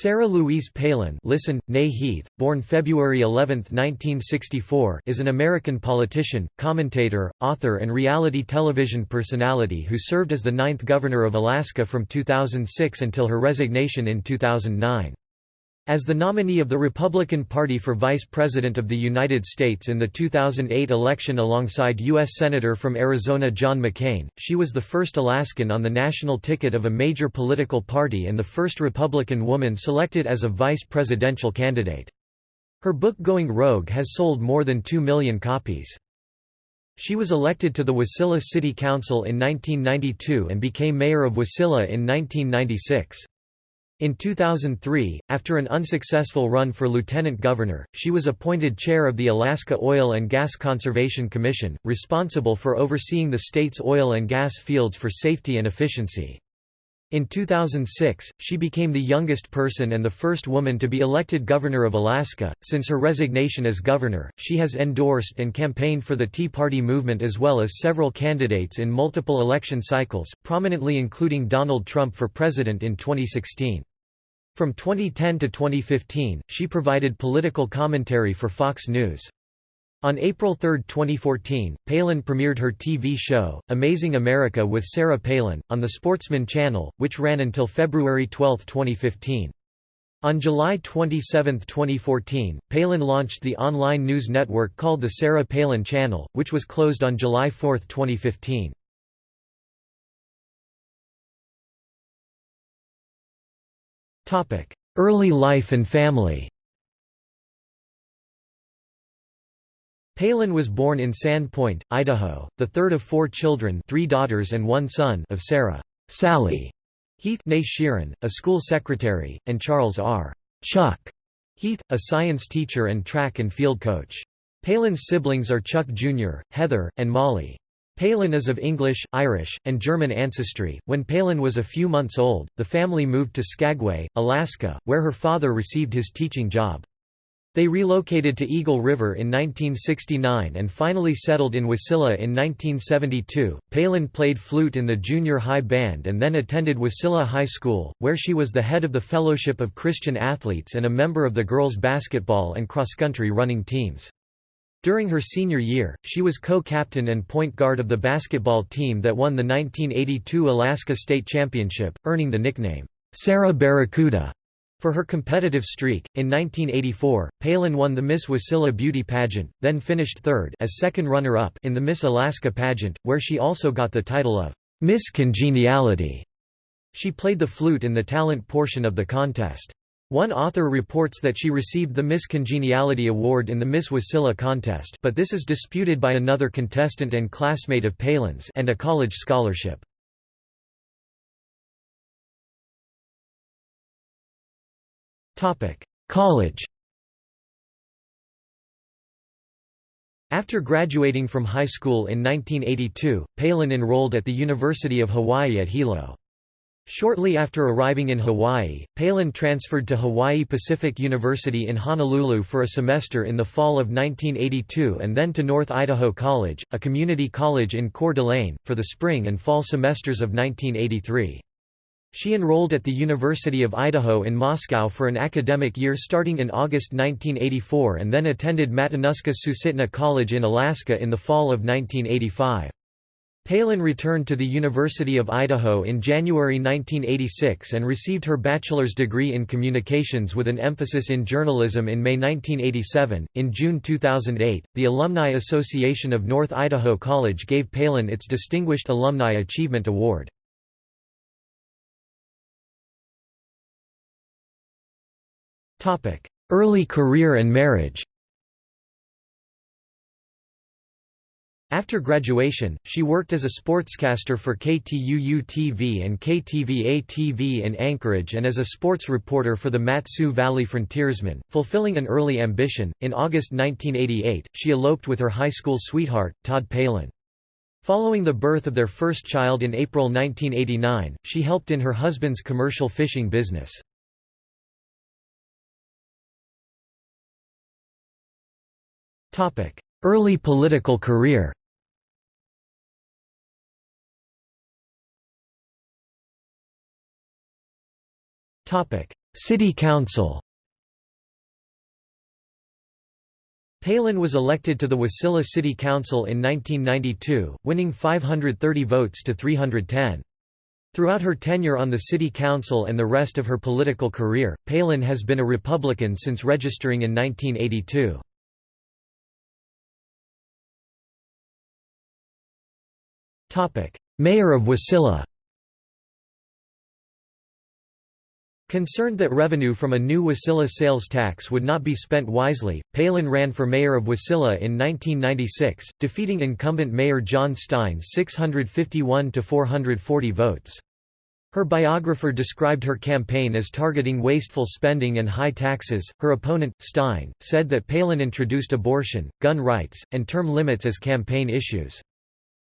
Sarah Louise Palin listen, née Heath, born February 11, 1964 is an American politician, commentator, author and reality television personality who served as the ninth governor of Alaska from 2006 until her resignation in 2009. As the nominee of the Republican Party for Vice President of the United States in the 2008 election alongside U.S. Senator from Arizona John McCain, she was the first Alaskan on the national ticket of a major political party and the first Republican woman selected as a vice presidential candidate. Her book Going Rogue has sold more than 2 million copies. She was elected to the Wasilla City Council in 1992 and became mayor of Wasilla in 1996. In 2003, after an unsuccessful run for lieutenant governor, she was appointed chair of the Alaska Oil and Gas Conservation Commission, responsible for overseeing the state's oil and gas fields for safety and efficiency. In 2006, she became the youngest person and the first woman to be elected governor of Alaska. Since her resignation as governor, she has endorsed and campaigned for the Tea Party movement as well as several candidates in multiple election cycles, prominently including Donald Trump for president in 2016. From 2010 to 2015, she provided political commentary for Fox News. On April 3, 2014, Palin premiered her TV show, Amazing America with Sarah Palin, on the Sportsman Channel, which ran until February 12, 2015. On July 27, 2014, Palin launched the online news network called the Sarah Palin Channel, which was closed on July 4, 2015. Early life and family Palin was born in Sandpoint, Idaho, the third of four children three daughters and one son of Sarah Sally Heath Sheeran, a school secretary, and Charles R. Chuck Heath, a science teacher and track and field coach. Palin's siblings are Chuck Jr., Heather, and Molly. Palin is of English, Irish, and German ancestry. When Palin was a few months old, the family moved to Skagway, Alaska, where her father received his teaching job. They relocated to Eagle River in 1969 and finally settled in Wasilla in 1972. Palin played flute in the junior high band and then attended Wasilla High School, where she was the head of the Fellowship of Christian Athletes and a member of the girls' basketball and cross-country running teams. During her senior year, she was co-captain and point guard of the basketball team that won the 1982 Alaska State Championship, earning the nickname, Sarah Barracuda. For her competitive streak, in 1984, Palin won the Miss Wasilla Beauty pageant, then finished third as second runner-up in the Miss Alaska pageant, where she also got the title of Miss Congeniality. She played the flute in the talent portion of the contest. One author reports that she received the Miss Congeniality Award in the Miss Wasilla contest but this is disputed by another contestant and classmate of Palin's and a college scholarship. College After graduating from high school in 1982, Palin enrolled at the University of Hawaii at Hilo. Shortly after arriving in Hawaii, Palin transferred to Hawaii Pacific University in Honolulu for a semester in the fall of 1982 and then to North Idaho College, a community college in Coeur d'Alene, for the spring and fall semesters of 1983. She enrolled at the University of Idaho in Moscow for an academic year starting in August 1984 and then attended Matanuska Susitna College in Alaska in the fall of 1985. Palin returned to the University of Idaho in January 1986 and received her bachelor's degree in communications with an emphasis in journalism in May 1987. In June 2008, the Alumni Association of North Idaho College gave Palin its Distinguished Alumni Achievement Award. Early career and marriage After graduation, she worked as a sportscaster for KTUU-TV and KTVA-TV in Anchorage and as a sports reporter for the Mat-Su Valley Frontiersman, fulfilling an early ambition. In August 1988, she eloped with her high school sweetheart, Todd Palin. Following the birth of their first child in April 1989, she helped in her husband's commercial fishing business. Early political career City Council Palin was elected to the Wasilla City Council in 1992, winning 530 votes to 310. Throughout her tenure on the City Council and the rest of her political career, Palin has been a Republican since registering in 1982. Mayor of Wasilla Concerned that revenue from a new Wasilla sales tax would not be spent wisely, Palin ran for mayor of Wasilla in 1996, defeating incumbent mayor John Stein 651 to 440 votes. Her biographer described her campaign as targeting wasteful spending and high taxes. Her opponent, Stein, said that Palin introduced abortion, gun rights, and term limits as campaign issues.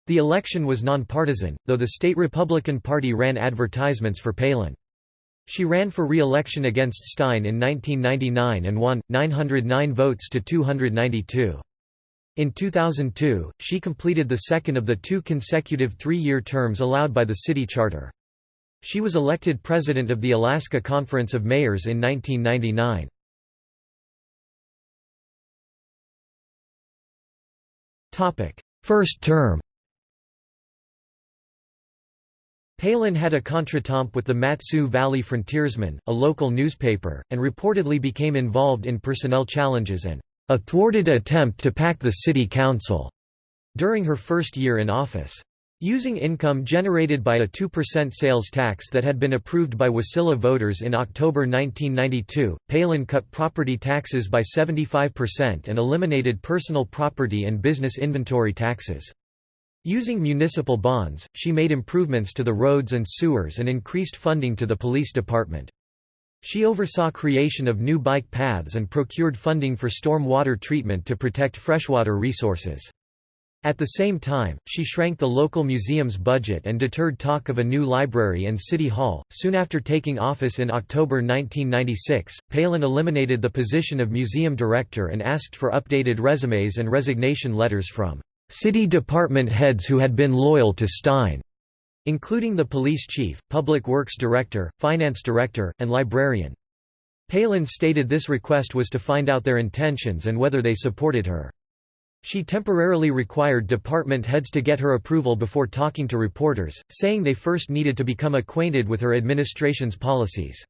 The election was nonpartisan, though the state Republican Party ran advertisements for Palin. She ran for re-election against Stein in 1999 and won, 909 votes to 292. In 2002, she completed the second of the two consecutive three-year terms allowed by the city charter. She was elected president of the Alaska Conference of Mayors in 1999. First term Palin had a contretemps with the Mat-Su Valley Frontiersman, a local newspaper, and reportedly became involved in personnel challenges and a thwarted attempt to pack the city council during her first year in office. Using income generated by a 2% sales tax that had been approved by Wasilla voters in October 1992, Palin cut property taxes by 75% and eliminated personal property and business inventory taxes. Using municipal bonds, she made improvements to the roads and sewers and increased funding to the police department. She oversaw creation of new bike paths and procured funding for storm water treatment to protect freshwater resources. At the same time, she shrank the local museum's budget and deterred talk of a new library and city hall. Soon after taking office in October 1996, Palin eliminated the position of museum director and asked for updated resumes and resignation letters from city department heads who had been loyal to Stein, including the police chief, public works director, finance director, and librarian. Palin stated this request was to find out their intentions and whether they supported her. She temporarily required department heads to get her approval before talking to reporters, saying they first needed to become acquainted with her administration's policies.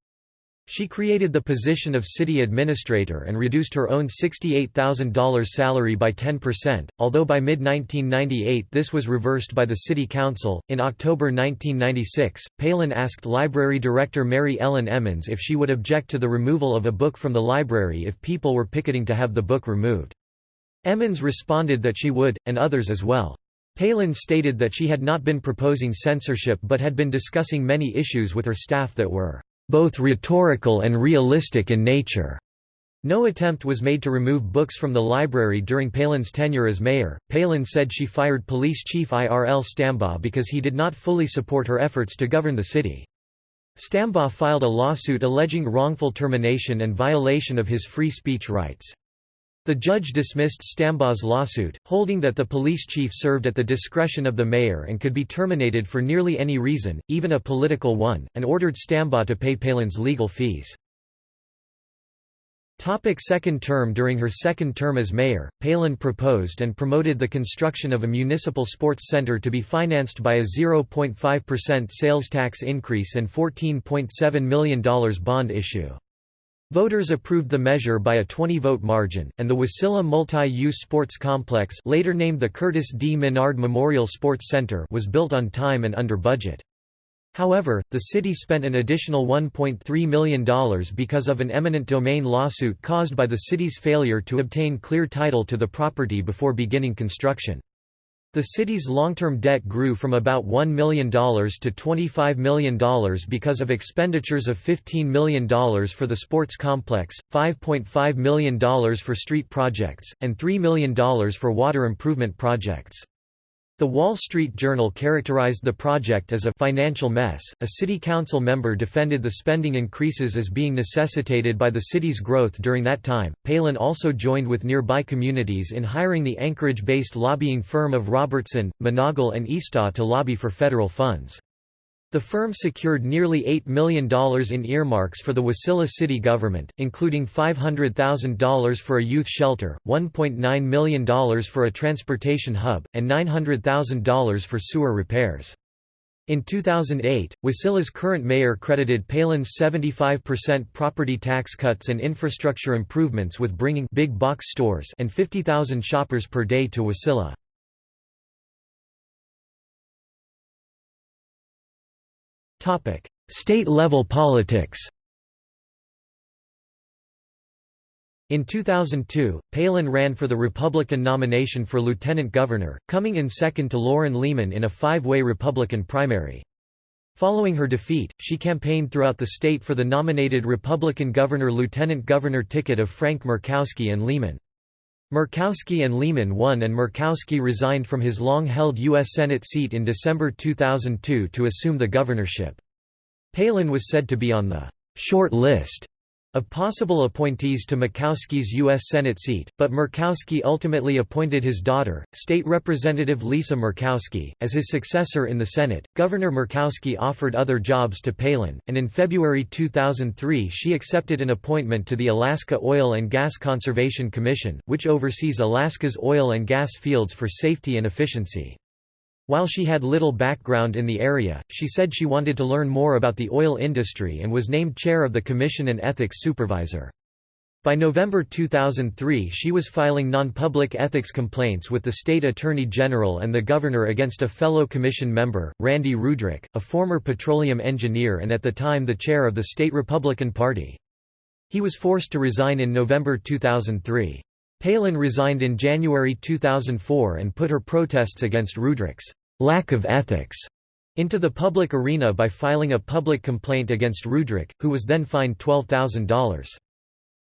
She created the position of city administrator and reduced her own $68,000 salary by 10%, although by mid 1998 this was reversed by the City Council. In October 1996, Palin asked library director Mary Ellen Emmons if she would object to the removal of a book from the library if people were picketing to have the book removed. Emmons responded that she would, and others as well. Palin stated that she had not been proposing censorship but had been discussing many issues with her staff that were both rhetorical and realistic in nature. No attempt was made to remove books from the library during Palin's tenure as mayor. Palin said she fired police chief Irl Stambaugh because he did not fully support her efforts to govern the city. Stambaugh filed a lawsuit alleging wrongful termination and violation of his free speech rights. The judge dismissed Stambaugh's lawsuit, holding that the police chief served at the discretion of the mayor and could be terminated for nearly any reason, even a political one, and ordered Stambaugh to pay Palin's legal fees. Topic second term During her second term as mayor, Palin proposed and promoted the construction of a municipal sports center to be financed by a 0.5% sales tax increase and $14.7 million bond issue. Voters approved the measure by a 20-vote margin, and the Wasilla Multi-Use Sports Complex later named the Curtis D. Menard Memorial Sports Center was built on time and under budget. However, the city spent an additional $1.3 million because of an eminent domain lawsuit caused by the city's failure to obtain clear title to the property before beginning construction. The city's long-term debt grew from about $1 million to $25 million because of expenditures of $15 million for the sports complex, $5.5 million for street projects, and $3 million for water improvement projects. The Wall Street Journal characterized the project as a financial mess. A city council member defended the spending increases as being necessitated by the city's growth during that time. Palin also joined with nearby communities in hiring the Anchorage based lobbying firm of Robertson, Monagle, and Eastaugh to lobby for federal funds. The firm secured nearly $8 million in earmarks for the Wasilla city government, including $500,000 for a youth shelter, $1.9 million for a transportation hub, and $900,000 for sewer repairs. In 2008, Wasilla's current mayor credited Palin's 75% property tax cuts and infrastructure improvements with bringing big box stores and 50,000 shoppers per day to Wasilla. State-level politics In 2002, Palin ran for the Republican nomination for lieutenant governor, coming in second to Loren Leman in a five-way Republican primary. Following her defeat, she campaigned throughout the state for the nominated Republican governor-lieutenant governor ticket of Frank Murkowski and Leman. Murkowski and Leman won and Murkowski resigned from his long-held U.S. Senate seat in December 2002 to assume the governorship. Palin was said to be on the «short list» of possible appointees to Murkowski's U.S. Senate seat, but Murkowski ultimately appointed his daughter, State Representative Lisa Murkowski, as his successor in the Senate. Governor Murkowski offered other jobs to Palin, and in February 2003 she accepted an appointment to the Alaska Oil and Gas Conservation Commission, which oversees Alaska's oil and gas fields for safety and efficiency. While she had little background in the area, she said she wanted to learn more about the oil industry and was named chair of the commission and ethics supervisor. By November 2003 she was filing non-public ethics complaints with the state attorney general and the governor against a fellow commission member, Randy Ruedrich, a former petroleum engineer and at the time the chair of the state Republican Party. He was forced to resign in November 2003. Palin resigned in January 2004 and put her protests against Ruedrich's lack of ethics into the public arena by filing a public complaint against Ruedrich, who was then fined $12,000.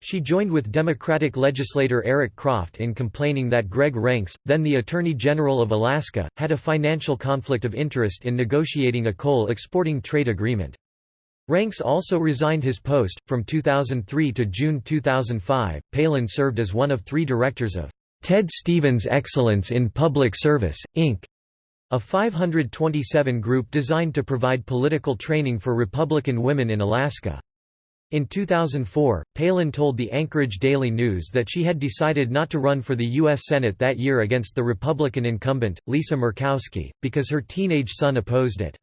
She joined with Democratic legislator Eric Croft in complaining that Gregg Renkes, then the Attorney General of Alaska, had a financial conflict of interest in negotiating a coal exporting trade agreement. Renkes also resigned his post. From 2003 to June 2005, Palin served as one of three directors of Ted Stevens Excellence in Public Service, Inc., a 527 group designed to provide political training for Republican women in Alaska. In 2004, Palin told the Anchorage Daily News that she had decided not to run for the U.S. Senate that year against the Republican incumbent, Lisa Murkowski, because her teenage son opposed it.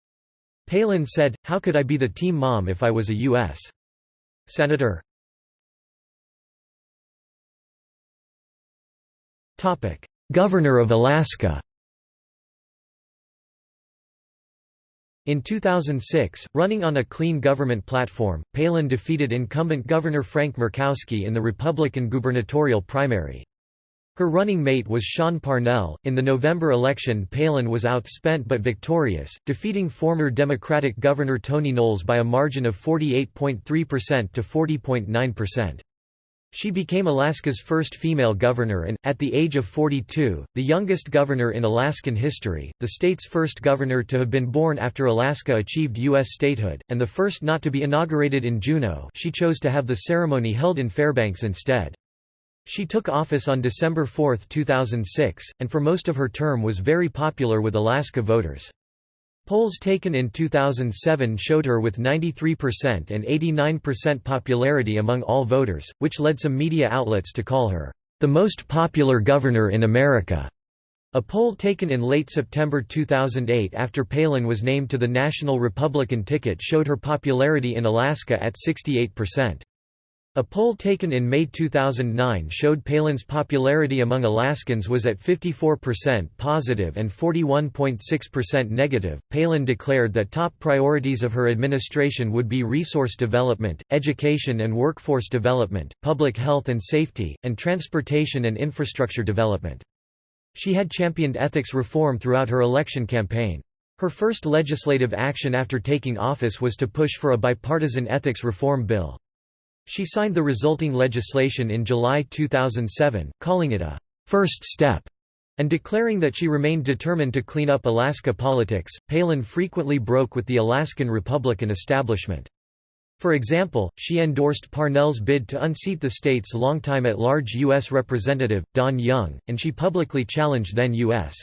Palin said, How could I be the team mom if I was a U.S. Senator? Governor of Alaska In 2006, running on a clean government platform, Palin defeated incumbent Governor Frank Murkowski in the Republican gubernatorial primary. Her running mate was Sean Parnell. In the November election, Palin was outspent but victorious, defeating former Democratic Governor Tony Knowles by a margin of 48.3% to 40.9%. She became Alaska's first female governor and, at the age of 42, the youngest governor in Alaskan history, the state's first governor to have been born after Alaska achieved U.S. statehood, and the first not to be inaugurated in Juneau she chose to have the ceremony held in Fairbanks instead. She took office on December 4, 2006, and for most of her term was very popular with Alaska voters. Polls taken in 2007 showed her with 93% and 89% popularity among all voters, which led some media outlets to call her, "...the most popular governor in America." A poll taken in late September 2008 after Palin was named to the National Republican ticket showed her popularity in Alaska at 68%. A poll taken in May 2009 showed Palin's popularity among Alaskans was at 54% positive and 41.6% negative. Palin declared that top priorities of her administration would be resource development, education and workforce development, public health and safety, and transportation and infrastructure development. She had championed ethics reform throughout her election campaign. Her first legislative action after taking office was to push for a bipartisan ethics reform bill. She signed the resulting legislation in July 2007, calling it a first step and declaring that she remained determined to clean up Alaska politics. Palin frequently broke with the Alaskan Republican establishment. For example, she endorsed Parnell's bid to unseat the state's longtime at-large U.S. Representative, Don Young, and she publicly challenged then U.S.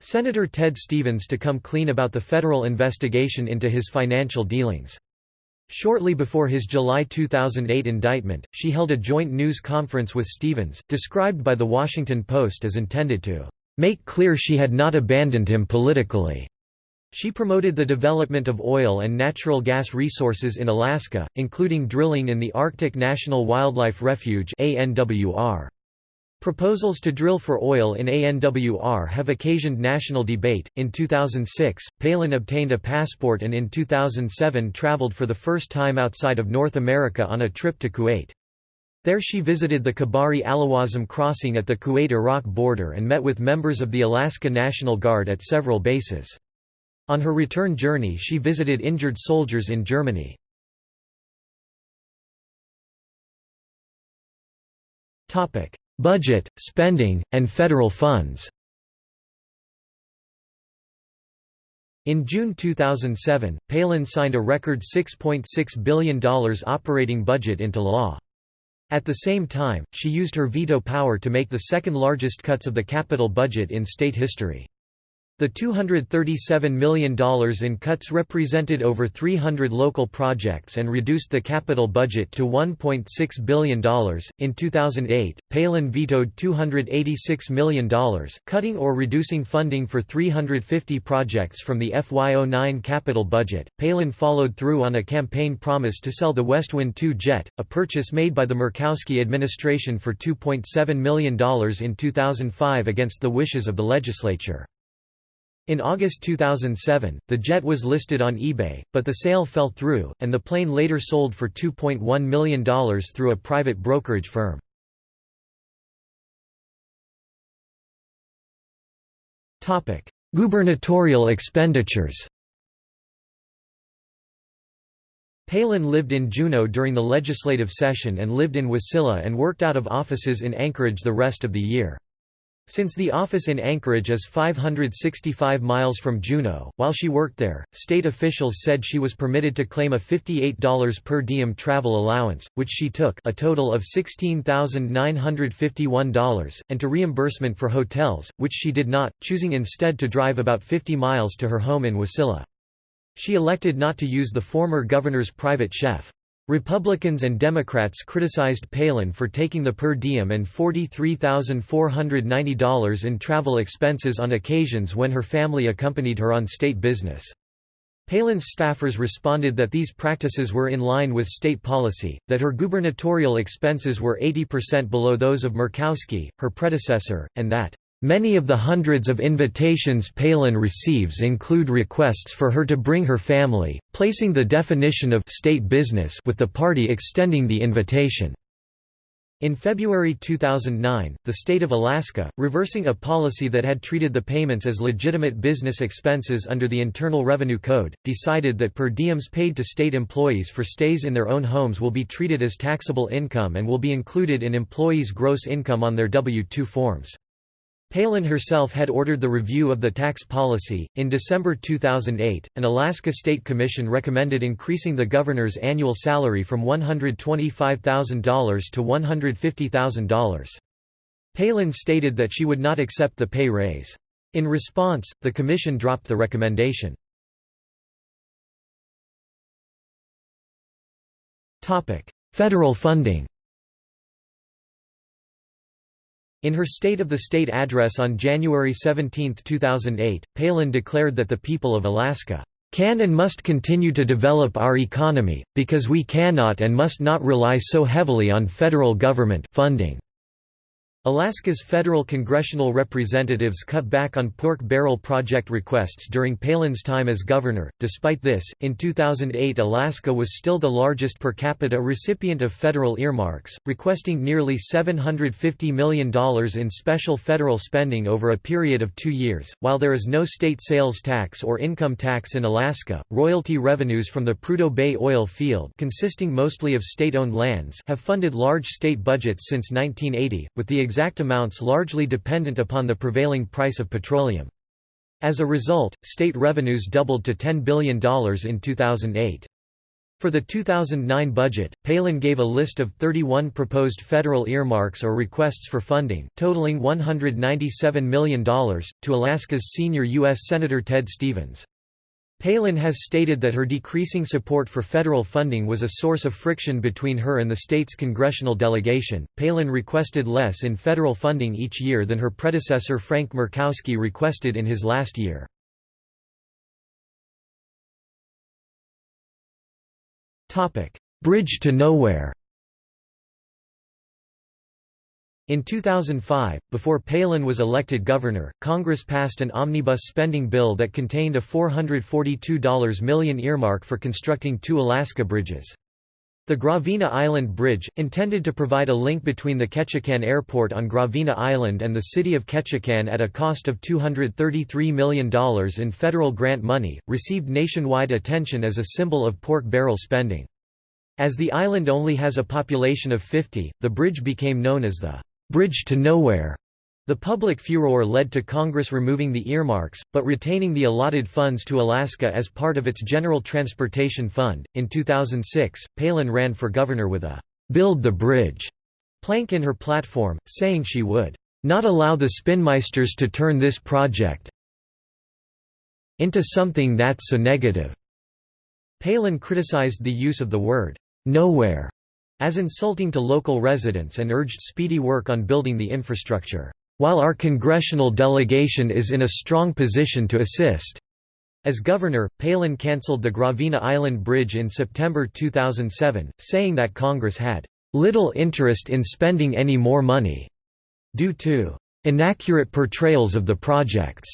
Senator Ted Stevens to come clean about the federal investigation into his financial dealings. Shortly before his July 2008 indictment, she held a joint news conference with Stevens, described by The Washington Post as intended to make clear she had not abandoned him politically. She promoted the development of oil and natural gas resources in Alaska, including drilling in the Arctic National Wildlife Refuge ANWR. Proposals to drill for oil in ANWR have occasioned national debate. In 2006, Palin obtained a passport and in 2007 traveled for the first time outside of North America on a trip to Kuwait. There she visited the Khabari Alawazem crossing at the Kuwait-Iraq border and met with members of the Alaska National Guard at several bases. On her return journey she visited injured soldiers in Germany. Topic: Budget, spending, and federal funds In June 2007, Palin signed a record $6.6 .6 billion operating budget into law. At the same time, she used her veto power to make the second largest cuts of the capital budget in state history. The $237 million in cuts represented over 300 local projects and reduced the capital budget to $1.6 billion. In 2008, Palin vetoed $286 million, cutting or reducing funding for 350 projects from the FY09 capital budget. Palin followed through on a campaign promise to sell the Westwind 2 jet, a purchase made by the Murkowski administration for $2.7 million in 2005 against the wishes of the legislature. In August 2007, the jet was listed on eBay, but the sale fell through, and the plane later sold for $2.1 million through a private brokerage firm. Gubernatorial expenditures Palin lived in Juneau during the legislative session and lived in Wasilla and worked out of offices in Anchorage the rest of the year. Since the office in Anchorage is 565 miles from Juneau, while she worked there, state officials said she was permitted to claim a $58 per diem travel allowance, which she took a total of $16,951, and to reimbursement for hotels, which she did not, choosing instead to drive about 50 miles to her home in Wasilla. She elected not to use the former governor's private chef. Republicans and Democrats criticized Palin for taking the per diem and $43,490 in travel expenses on occasions when her family accompanied her on state business. Palin's staffers responded that these practices were in line with state policy, that her gubernatorial expenses were 80% below those of Murkowski, her predecessor, and that Many of the hundreds of invitations Palin receives include requests for her to bring her family, placing the definition of state business with the party extending the invitation. In February 2009, the state of Alaska, reversing a policy that had treated the payments as legitimate business expenses under the Internal Revenue Code, decided that per diems paid to state employees for stays in their own homes will be treated as taxable income and will be included in employees' gross income on their W-2 forms. Palin herself had ordered the review of the tax policy. In December 2008, an Alaska State Commission recommended increasing the governor's annual salary from $125,000 to $150,000. Palin stated that she would not accept the pay raise. In response, the commission dropped the recommendation. Federal funding In her State of the State address on January 17, 2008, Palin declared that the people of Alaska can and must continue to develop our economy, because we cannot and must not rely so heavily on federal government funding. Alaska's federal congressional representatives cut back on pork barrel project requests during Palin's time as governor. Despite this, in 2008 Alaska was still the largest per capita recipient of federal earmarks, requesting nearly $750 million in special federal spending over a period of two years. While there is no state sales tax or income tax in Alaska, royalty revenues from the Prudhoe Bay oil field, consisting mostly of state-owned lands, have funded large state budgets since 1980, with the exact amounts largely dependent upon the prevailing price of petroleum. As a result, state revenues doubled to $10 billion in 2008. For the 2009 budget, Palin gave a list of 31 proposed federal earmarks or requests for funding, totaling $197 million, to Alaska's senior U.S. Senator Ted Stevens. Palin has stated that her decreasing support for federal funding was a source of friction between her and the state's congressional delegation. Palin requested less in federal funding each year than her predecessor Frank Murkowski requested in his last year. Topic: Bridge to Nowhere In 2005, before Palin was elected governor, Congress passed an omnibus spending bill that contained a $442 million earmark for constructing two Alaska bridges. The Gravina Island Bridge, intended to provide a link between the Ketchikan Airport on Gravina Island and the city of Ketchikan at a cost of $233 million in federal grant money, received nationwide attention as a symbol of pork barrel spending. As the island only has a population of 50, the bridge became known as the «Bridge to Nowhere». The public furor led to Congress removing the earmarks, but retaining the allotted funds to Alaska as part of its General Transportation Fund. In 2006, Palin ran for governor with a Build the Bridge plank in her platform, saying she would not allow the spinmeisters to turn this project into something that's so negative. Palin criticized the use of the word nowhere as insulting to local residents and urged speedy work on building the infrastructure. While our congressional delegation is in a strong position to assist. As governor, Palin cancelled the Gravina Island Bridge in September 2007, saying that Congress had little interest in spending any more money due to inaccurate portrayals of the projects.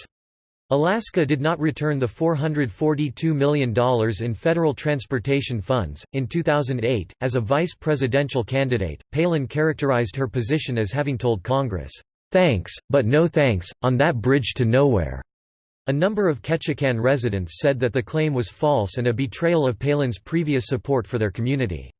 Alaska did not return the $442 million in federal transportation funds. In 2008, as a vice presidential candidate, Palin characterized her position as having told Congress, Thanks, but no thanks, on that bridge to nowhere. A number of Ketchikan residents said that the claim was false and a betrayal of Palin's previous support for their community.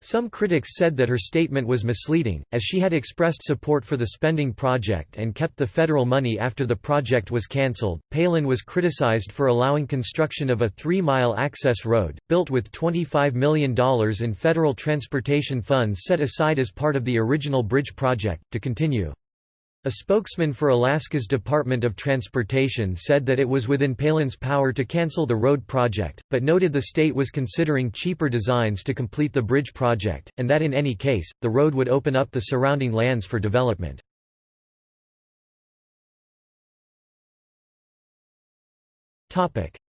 Some critics said that her statement was misleading, as she had expressed support for the spending project and kept the federal money after the project was cancelled. Palin was criticized for allowing construction of a three mile access road, built with $25 million in federal transportation funds set aside as part of the original bridge project, to continue. A spokesman for Alaska's Department of Transportation said that it was within Palin's power to cancel the road project, but noted the state was considering cheaper designs to complete the bridge project, and that in any case, the road would open up the surrounding lands for development.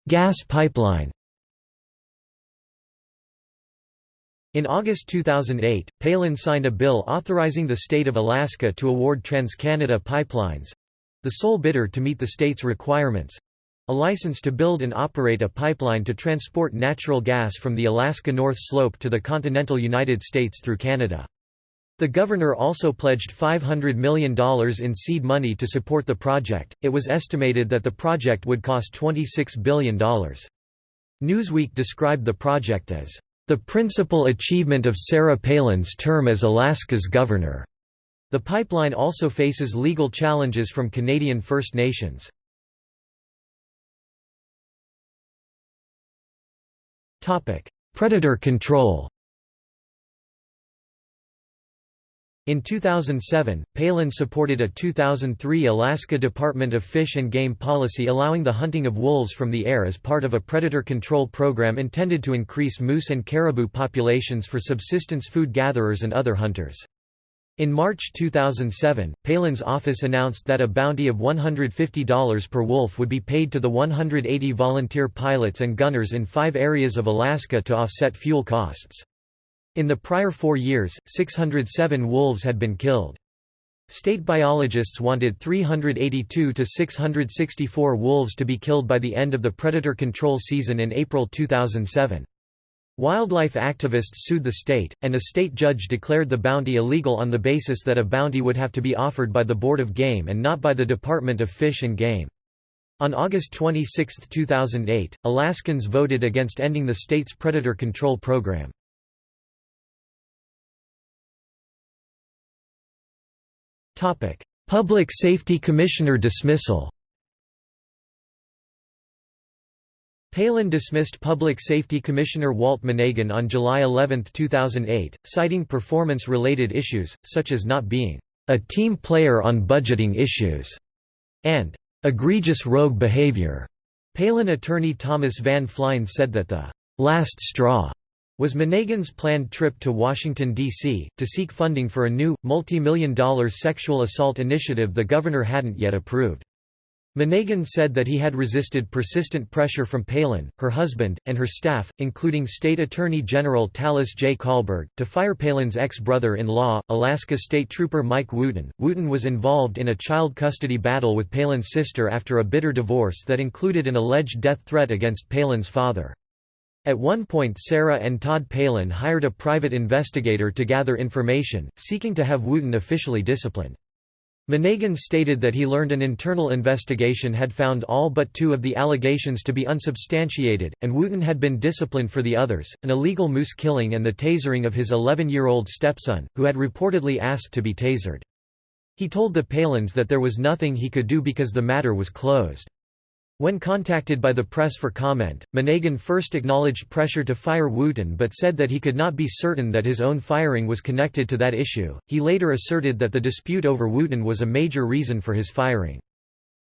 Gas pipeline In August 2008, Palin signed a bill authorizing the state of Alaska to award TransCanada Pipelines—the sole bidder to meet the state's requirements—a license to build and operate a pipeline to transport natural gas from the Alaska North Slope to the continental United States through Canada. The governor also pledged $500 million in seed money to support the project. It was estimated that the project would cost $26 billion. Newsweek described the project as the principal achievement of Sarah Palin's term as Alaska's governor. The pipeline also faces legal challenges from Canadian First Nations. Predator control In 2007, Palin supported a 2003 Alaska Department of Fish and Game policy allowing the hunting of wolves from the air as part of a predator control program intended to increase moose and caribou populations for subsistence food gatherers and other hunters. In March 2007, Palin's office announced that a bounty of $150 per wolf would be paid to the 180 volunteer pilots and gunners in five areas of Alaska to offset fuel costs. In the prior four years, 607 wolves had been killed. State biologists wanted 382 to 664 wolves to be killed by the end of the predator control season in April 2007. Wildlife activists sued the state, and a state judge declared the bounty illegal on the basis that a bounty would have to be offered by the Board of Game and not by the Department of Fish and Game. On August 26, 2008, Alaskans voted against ending the state's predator control program. Public Safety Commissioner dismissal Palin dismissed Public Safety Commissioner Walt Monegan on July 11, 2008, citing performance-related issues, such as not being a team player on budgeting issues and egregious rogue behavior. Palin attorney Thomas Van Flein said that the last straw was Monegan's planned trip to Washington, D.C., to seek funding for a new, multi-million dollar sexual assault initiative the governor hadn't yet approved. Monegan said that he had resisted persistent pressure from Palin, her husband, and her staff, including State Attorney General Talis J. Colberg, to fire Palin's ex-brother-in-law, Alaska State Trooper Mike Wooten. Wooten was involved in a child custody battle with Palin's sister after a bitter divorce that included an alleged death threat against Palin's father. At one point Sarah and Todd Palin hired a private investigator to gather information, seeking to have Wooten officially disciplined. Monegan stated that he learned an internal investigation had found all but two of the allegations to be unsubstantiated, and Wooten had been disciplined for the others, an illegal moose killing and the tasering of his 11-year-old stepson, who had reportedly asked to be tasered. He told the Palins that there was nothing he could do because the matter was closed. When contacted by the press for comment, Monegan first acknowledged pressure to fire Wooten but said that he could not be certain that his own firing was connected to that issue. He later asserted that the dispute over Wooten was a major reason for his firing.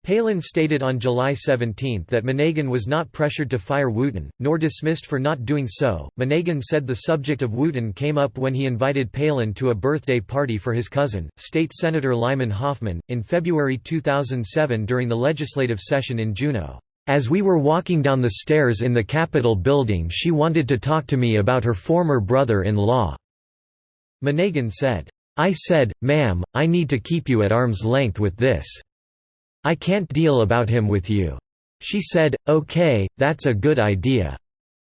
Palin stated on July 17 that Monegan was not pressured to fire Wooten, nor dismissed for not doing so. Monegan said the subject of Wooten came up when he invited Palin to a birthday party for his cousin, State Senator Lyman Hoffman, in February 2007 during the legislative session in Juneau. As we were walking down the stairs in the Capitol building, she wanted to talk to me about her former brother in law. Monegan said, I said, ma'am, I need to keep you at arm's length with this. I can't deal about him with you. She said, okay, that's a good idea.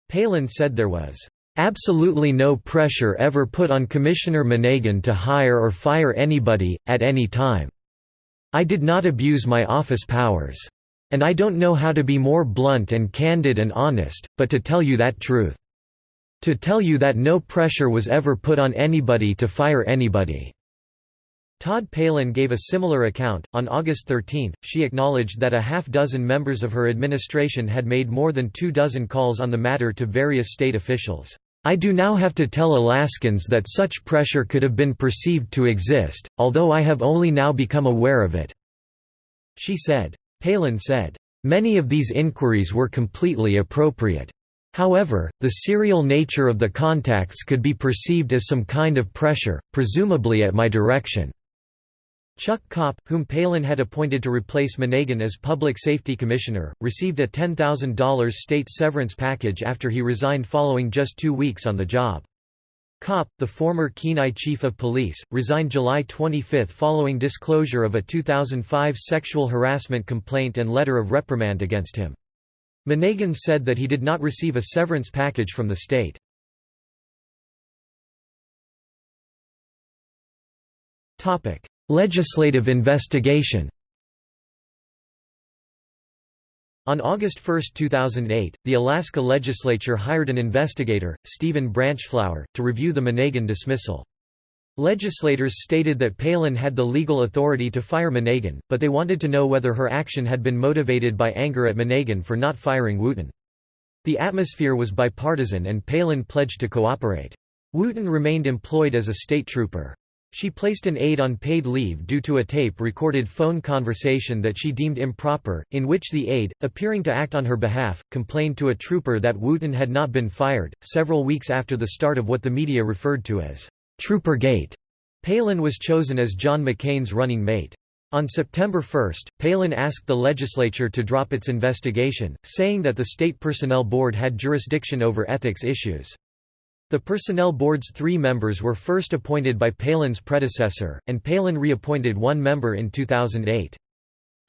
Palin said there was absolutely no pressure ever put on Commissioner Monegan to hire or fire anybody, at any time. I did not abuse my office powers. And I don't know how to be more blunt and candid and honest, but to tell you that truth. To tell you that no pressure was ever put on anybody to fire anybody. Todd Palin gave a similar account. On August 13, she acknowledged that a half dozen members of her administration had made more than two dozen calls on the matter to various state officials. I do now have to tell Alaskans that such pressure could have been perceived to exist, although I have only now become aware of it." She said. Palin said, "...many of these inquiries were completely appropriate. However, the serial nature of the contacts could be perceived as some kind of pressure, presumably at my direction." Chuck Kopp, whom Palin had appointed to replace Monegan as Public Safety Commissioner, received a $10,000 state severance package after he resigned following just two weeks on the job. Kopp, the former Kenai chief of police, resigned July 25 following disclosure of a 2005 sexual harassment complaint and letter of reprimand against him. Monegan said that he did not receive a severance package from the state. Legislative investigation On August 1, 2008, the Alaska legislature hired an investigator, Stephen Branchflower, to review the Monegan dismissal. Legislators stated that Palin had the legal authority to fire Monegan, but they wanted to know whether her action had been motivated by anger at Monegan for not firing Wooten. The atmosphere was bipartisan and Palin pledged to cooperate. Wooten remained employed as a state trooper. She placed an aide on paid leave due to a tape-recorded phone conversation that she deemed improper, in which the aide, appearing to act on her behalf, complained to a trooper that Wooten had not been fired. Several weeks after the start of what the media referred to as Trooper Gate, Palin was chosen as John McCain's running mate. On September 1, Palin asked the legislature to drop its investigation, saying that the State Personnel Board had jurisdiction over ethics issues. The Personnel Board's three members were first appointed by Palin's predecessor, and Palin reappointed one member in 2008.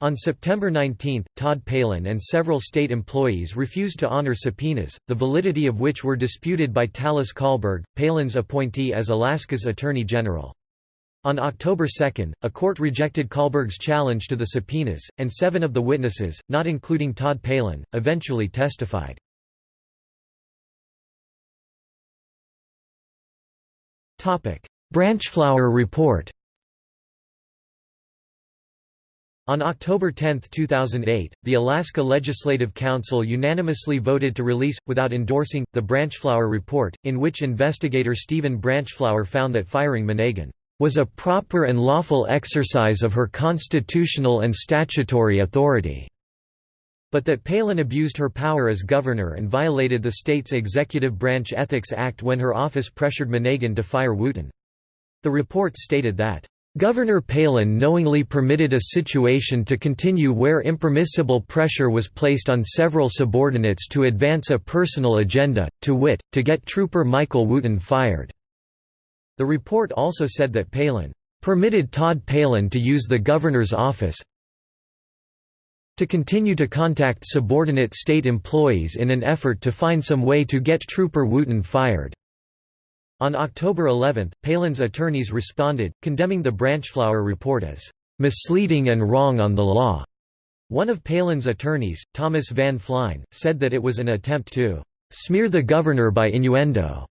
On September 19, Todd Palin and several state employees refused to honor subpoenas, the validity of which were disputed by Talis Colberg, Palin's appointee as Alaska's Attorney General. On October 2, a court rejected Colberg's challenge to the subpoenas, and seven of the witnesses, not including Todd Palin, eventually testified. Branchflower report On October 10, 2008, the Alaska Legislative Council unanimously voted to release, without endorsing, the Branchflower Report, in which investigator Stephen Branchflower found that firing Monegan was a proper and lawful exercise of her constitutional and statutory authority, but that Palin abused her power as governor and violated the state's executive branch Ethics Act when her office pressured Monegan to fire Wooten. The report stated that Governor Palin knowingly permitted a situation to continue where impermissible pressure was placed on several subordinates to advance a personal agenda, to wit, to get Trooper Michael Wooten fired. The report also said that Palin permitted Todd Palin to use the governor's office to continue to contact subordinate state employees in an effort to find some way to get Trooper Wooten fired. On October 11, Palin's attorneys responded, condemning the Branchflower report as misleading and wrong on the law. One of Palin's attorneys, Thomas Van Flein, said that it was an attempt to smear the governor by innuendo.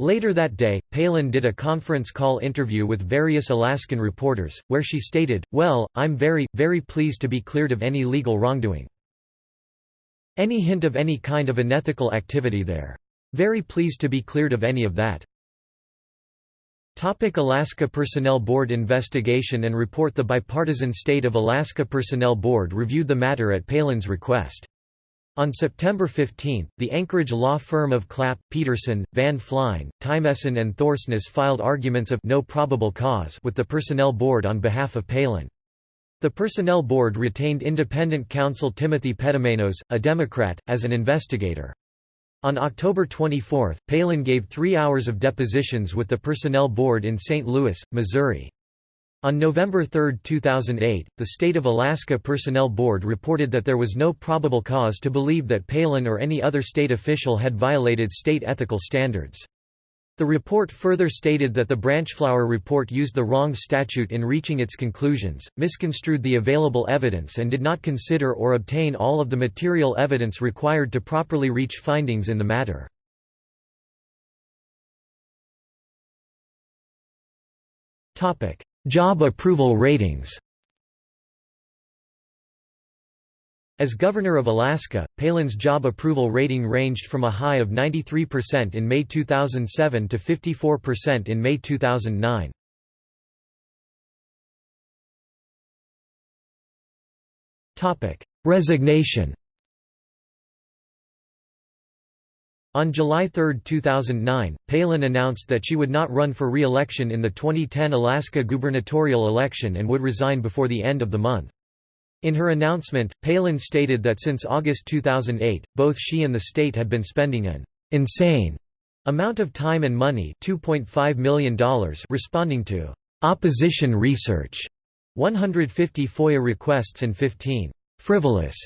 Later that day, Palin did a conference call interview with various Alaskan reporters, where she stated, Well, I'm very, very pleased to be cleared of any legal wrongdoing. Any hint of any kind of unethical activity there. Very pleased to be cleared of any of that. Topic Alaska Personnel Board investigation and report The bipartisan State of Alaska Personnel Board reviewed the matter at Palin's request. On September 15, the Anchorage law firm of Clapp, Peterson, Van Flein, Tiemessen and Thorsness filed arguments of no probable cause with the Personnel Board on behalf of Palin. The Personnel Board retained independent counsel Timothy Petumenos, a Democrat, as an investigator. On October 24, Palin gave three hours of depositions with the Personnel Board in St. Louis, Missouri. On November 3, 2008, the State of Alaska Personnel Board reported that there was no probable cause to believe that Palin or any other state official had violated state ethical standards. The report further stated that the Branchflower report used the wrong statute in reaching its conclusions, misconstrued the available evidence and did not consider or obtain all of the material evidence required to properly reach findings in the matter. Job approval ratings As Governor of Alaska, Palin's job approval rating ranged from a high of 93% in May 2007 to 54% in May 2009. Resignation On July 3, 2009, Palin announced that she would not run for re-election in the 2010 Alaska gubernatorial election and would resign before the end of the month. In her announcement, Palin stated that since August 2008, both she and the state had been spending an insane amount of time and money $2.5 million responding to opposition research, 150 FOIA requests and 15 frivolous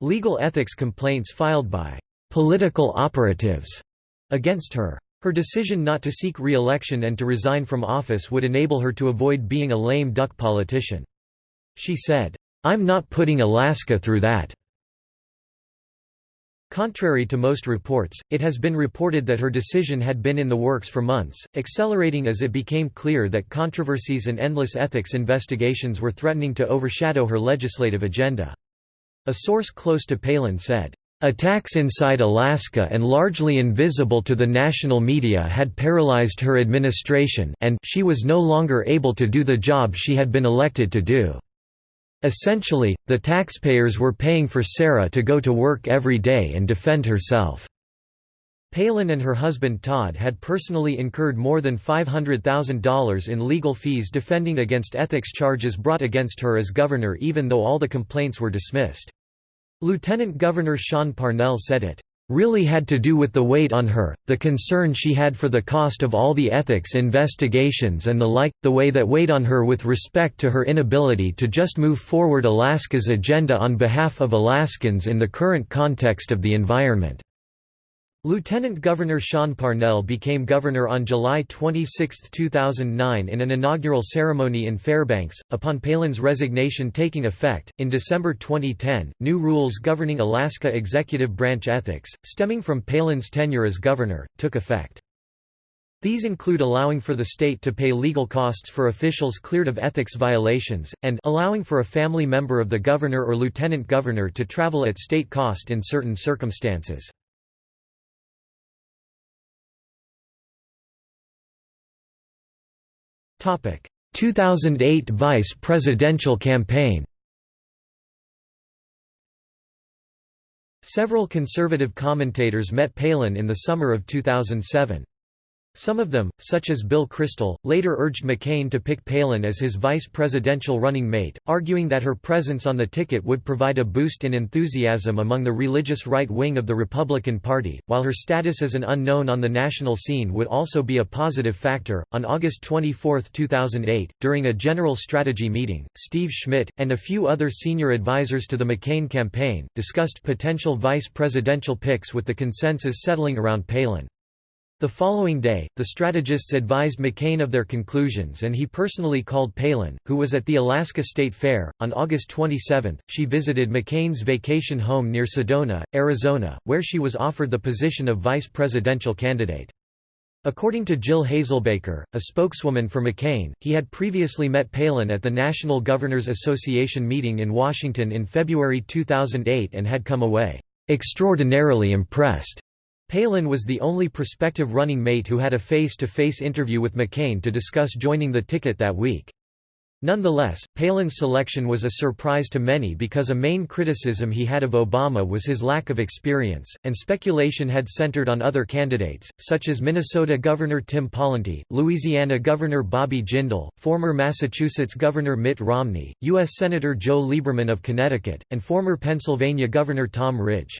legal ethics complaints filed by political operatives against her. Her decision not to seek re-election and to resign from office would enable her to avoid being a lame duck politician. She said, I'm not putting Alaska through that. Contrary to most reports, it has been reported that her decision had been in the works for months, accelerating as it became clear that controversies and endless ethics investigations were threatening to overshadow her legislative agenda. A source close to Palin said, Attacks inside Alaska and largely invisible to the national media had paralyzed her administration and she was no longer able to do the job she had been elected to do. Essentially, the taxpayers were paying for Sarah to go to work every day and defend herself. Palin and her husband Todd had personally incurred more than $500,000 in legal fees defending against ethics charges brought against her as governor even though all the complaints were dismissed. Lieutenant Governor Sean Parnell said it really had to do with the weight on her, the concern she had for the cost of all the ethics investigations and the like, the way that weighed on her with respect to her inability to just move forward Alaska's agenda on behalf of Alaskans in the current context of the environment. Lieutenant Governor Sean Parnell became governor on July 26, 2009 in an inaugural ceremony in Fairbanks, upon Palin's resignation taking effect. In December 2010, new rules governing Alaska executive branch ethics, stemming from Palin's tenure as governor, took effect. These include allowing for the state to pay legal costs for officials cleared of ethics violations, and allowing for a family member of the governor or lieutenant governor to travel at state cost in certain circumstances. 2008 vice presidential campaign. Several conservative commentators met Palin in the summer of 2007. Some of them, such as Bill Kristol, later urged McCain to pick Palin as his vice presidential running mate, arguing that her presence on the ticket would provide a boost in enthusiasm among the religious right wing of the Republican Party, while her status as an unknown on the national scene would also be a positive factor. On August 24, 2008, during a general strategy meeting, Steve Schmidt, and a few other senior advisers to the McCain campaign, discussed potential vice presidential picks with the consensus settling around Palin. The following day, the strategists advised McCain of their conclusions and he personally called Palin, who was at the Alaska State Fair. On August 27, she visited McCain's vacation home near Sedona, Arizona, where she was offered the position of vice presidential candidate. According to Jill Hazelbaker, a spokeswoman for McCain, he had previously met Palin at the National Governors Association meeting in Washington in February 2008 and had come away extraordinarily impressed. Palin was the only prospective running mate who had a face-to-face -face interview with McCain to discuss joining the ticket that week. Nonetheless, Palin's selection was a surprise to many because a main criticism he had of Obama was his lack of experience, and speculation had centered on other candidates, such as Minnesota Governor Tim Pawlenty, Louisiana Governor Bobby Jindal, former Massachusetts Governor Mitt Romney, U.S. Senator Joe Lieberman of Connecticut, and former Pennsylvania Governor Tom Ridge.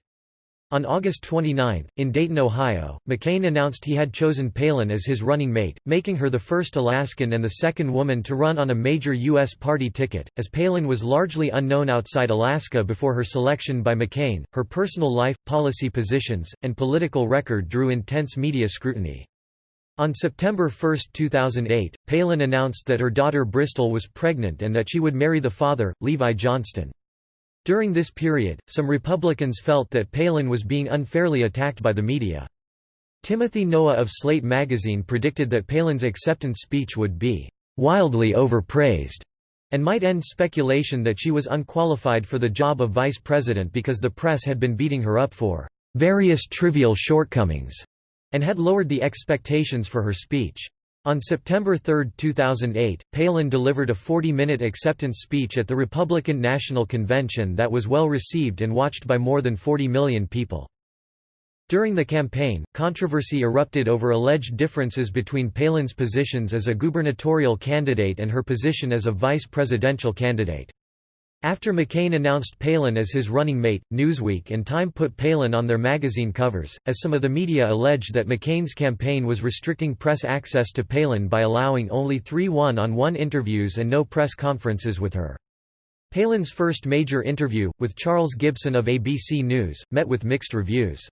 On August 29, in Dayton, Ohio, McCain announced he had chosen Palin as his running mate, making her the first Alaskan and the second woman to run on a major U.S. party ticket. As Palin was largely unknown outside Alaska before her selection by McCain, her personal life, policy positions, and political record drew intense media scrutiny. On September 1, 2008, Palin announced that her daughter Bristol was pregnant and that she would marry the father, Levi Johnston. During this period, some Republicans felt that Palin was being unfairly attacked by the media. Timothy Noah of Slate magazine predicted that Palin's acceptance speech would be «wildly overpraised» and might end speculation that she was unqualified for the job of vice president because the press had been beating her up for «various trivial shortcomings» and had lowered the expectations for her speech. On September 3, 2008, Palin delivered a 40-minute acceptance speech at the Republican National Convention that was well received and watched by more than 40 million people. During the campaign, controversy erupted over alleged differences between Palin's positions as a gubernatorial candidate and her position as a vice presidential candidate. After McCain announced Palin as his running mate, Newsweek and Time put Palin on their magazine covers, as some of the media alleged that McCain's campaign was restricting press access to Palin by allowing only three one-on-one interviews and no press conferences with her. Palin's first major interview, with Charles Gibson of ABC News, met with mixed reviews.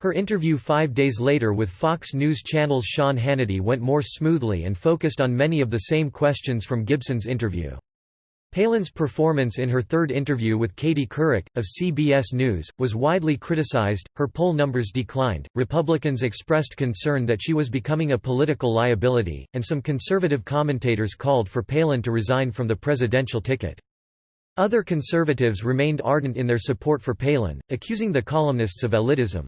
Her interview five days later with Fox News Channel's Sean Hannity went more smoothly and focused on many of the same questions from Gibson's interview. Palin's performance in her third interview with Katie Couric, of CBS News, was widely criticized, her poll numbers declined, Republicans expressed concern that she was becoming a political liability, and some conservative commentators called for Palin to resign from the presidential ticket. Other conservatives remained ardent in their support for Palin, accusing the columnists of elitism.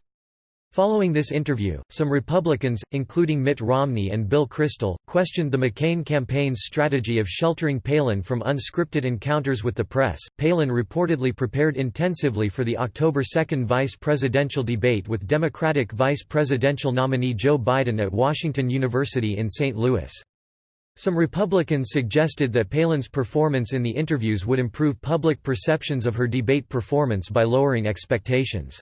Following this interview, some Republicans, including Mitt Romney and Bill Kristol, questioned the McCain campaign's strategy of sheltering Palin from unscripted encounters with the press. Palin reportedly prepared intensively for the October 2 vice presidential debate with Democratic vice presidential nominee Joe Biden at Washington University in St. Louis. Some Republicans suggested that Palin's performance in the interviews would improve public perceptions of her debate performance by lowering expectations.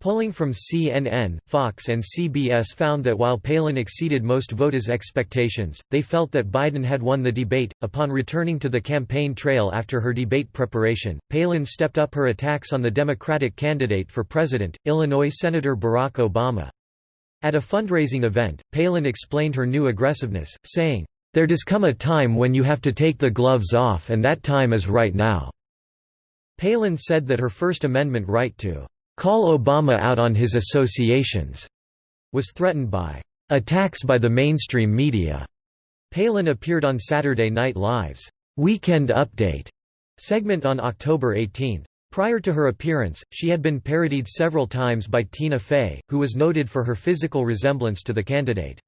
Polling from CNN, Fox and CBS found that while Palin exceeded most voters' expectations, they felt that Biden had won the debate. Upon returning to the campaign trail after her debate preparation, Palin stepped up her attacks on the Democratic candidate for president, Illinois Senator Barack Obama. At a fundraising event, Palin explained her new aggressiveness, saying, There does come a time when you have to take the gloves off and that time is right now. Palin said that her First Amendment right to call Obama out on his associations was threatened by attacks by the mainstream media. Palin appeared on Saturday Night Live's Weekend Update segment on October 18. Prior to her appearance, she had been parodied several times by Tina Fey, who was noted for her physical resemblance to the candidate.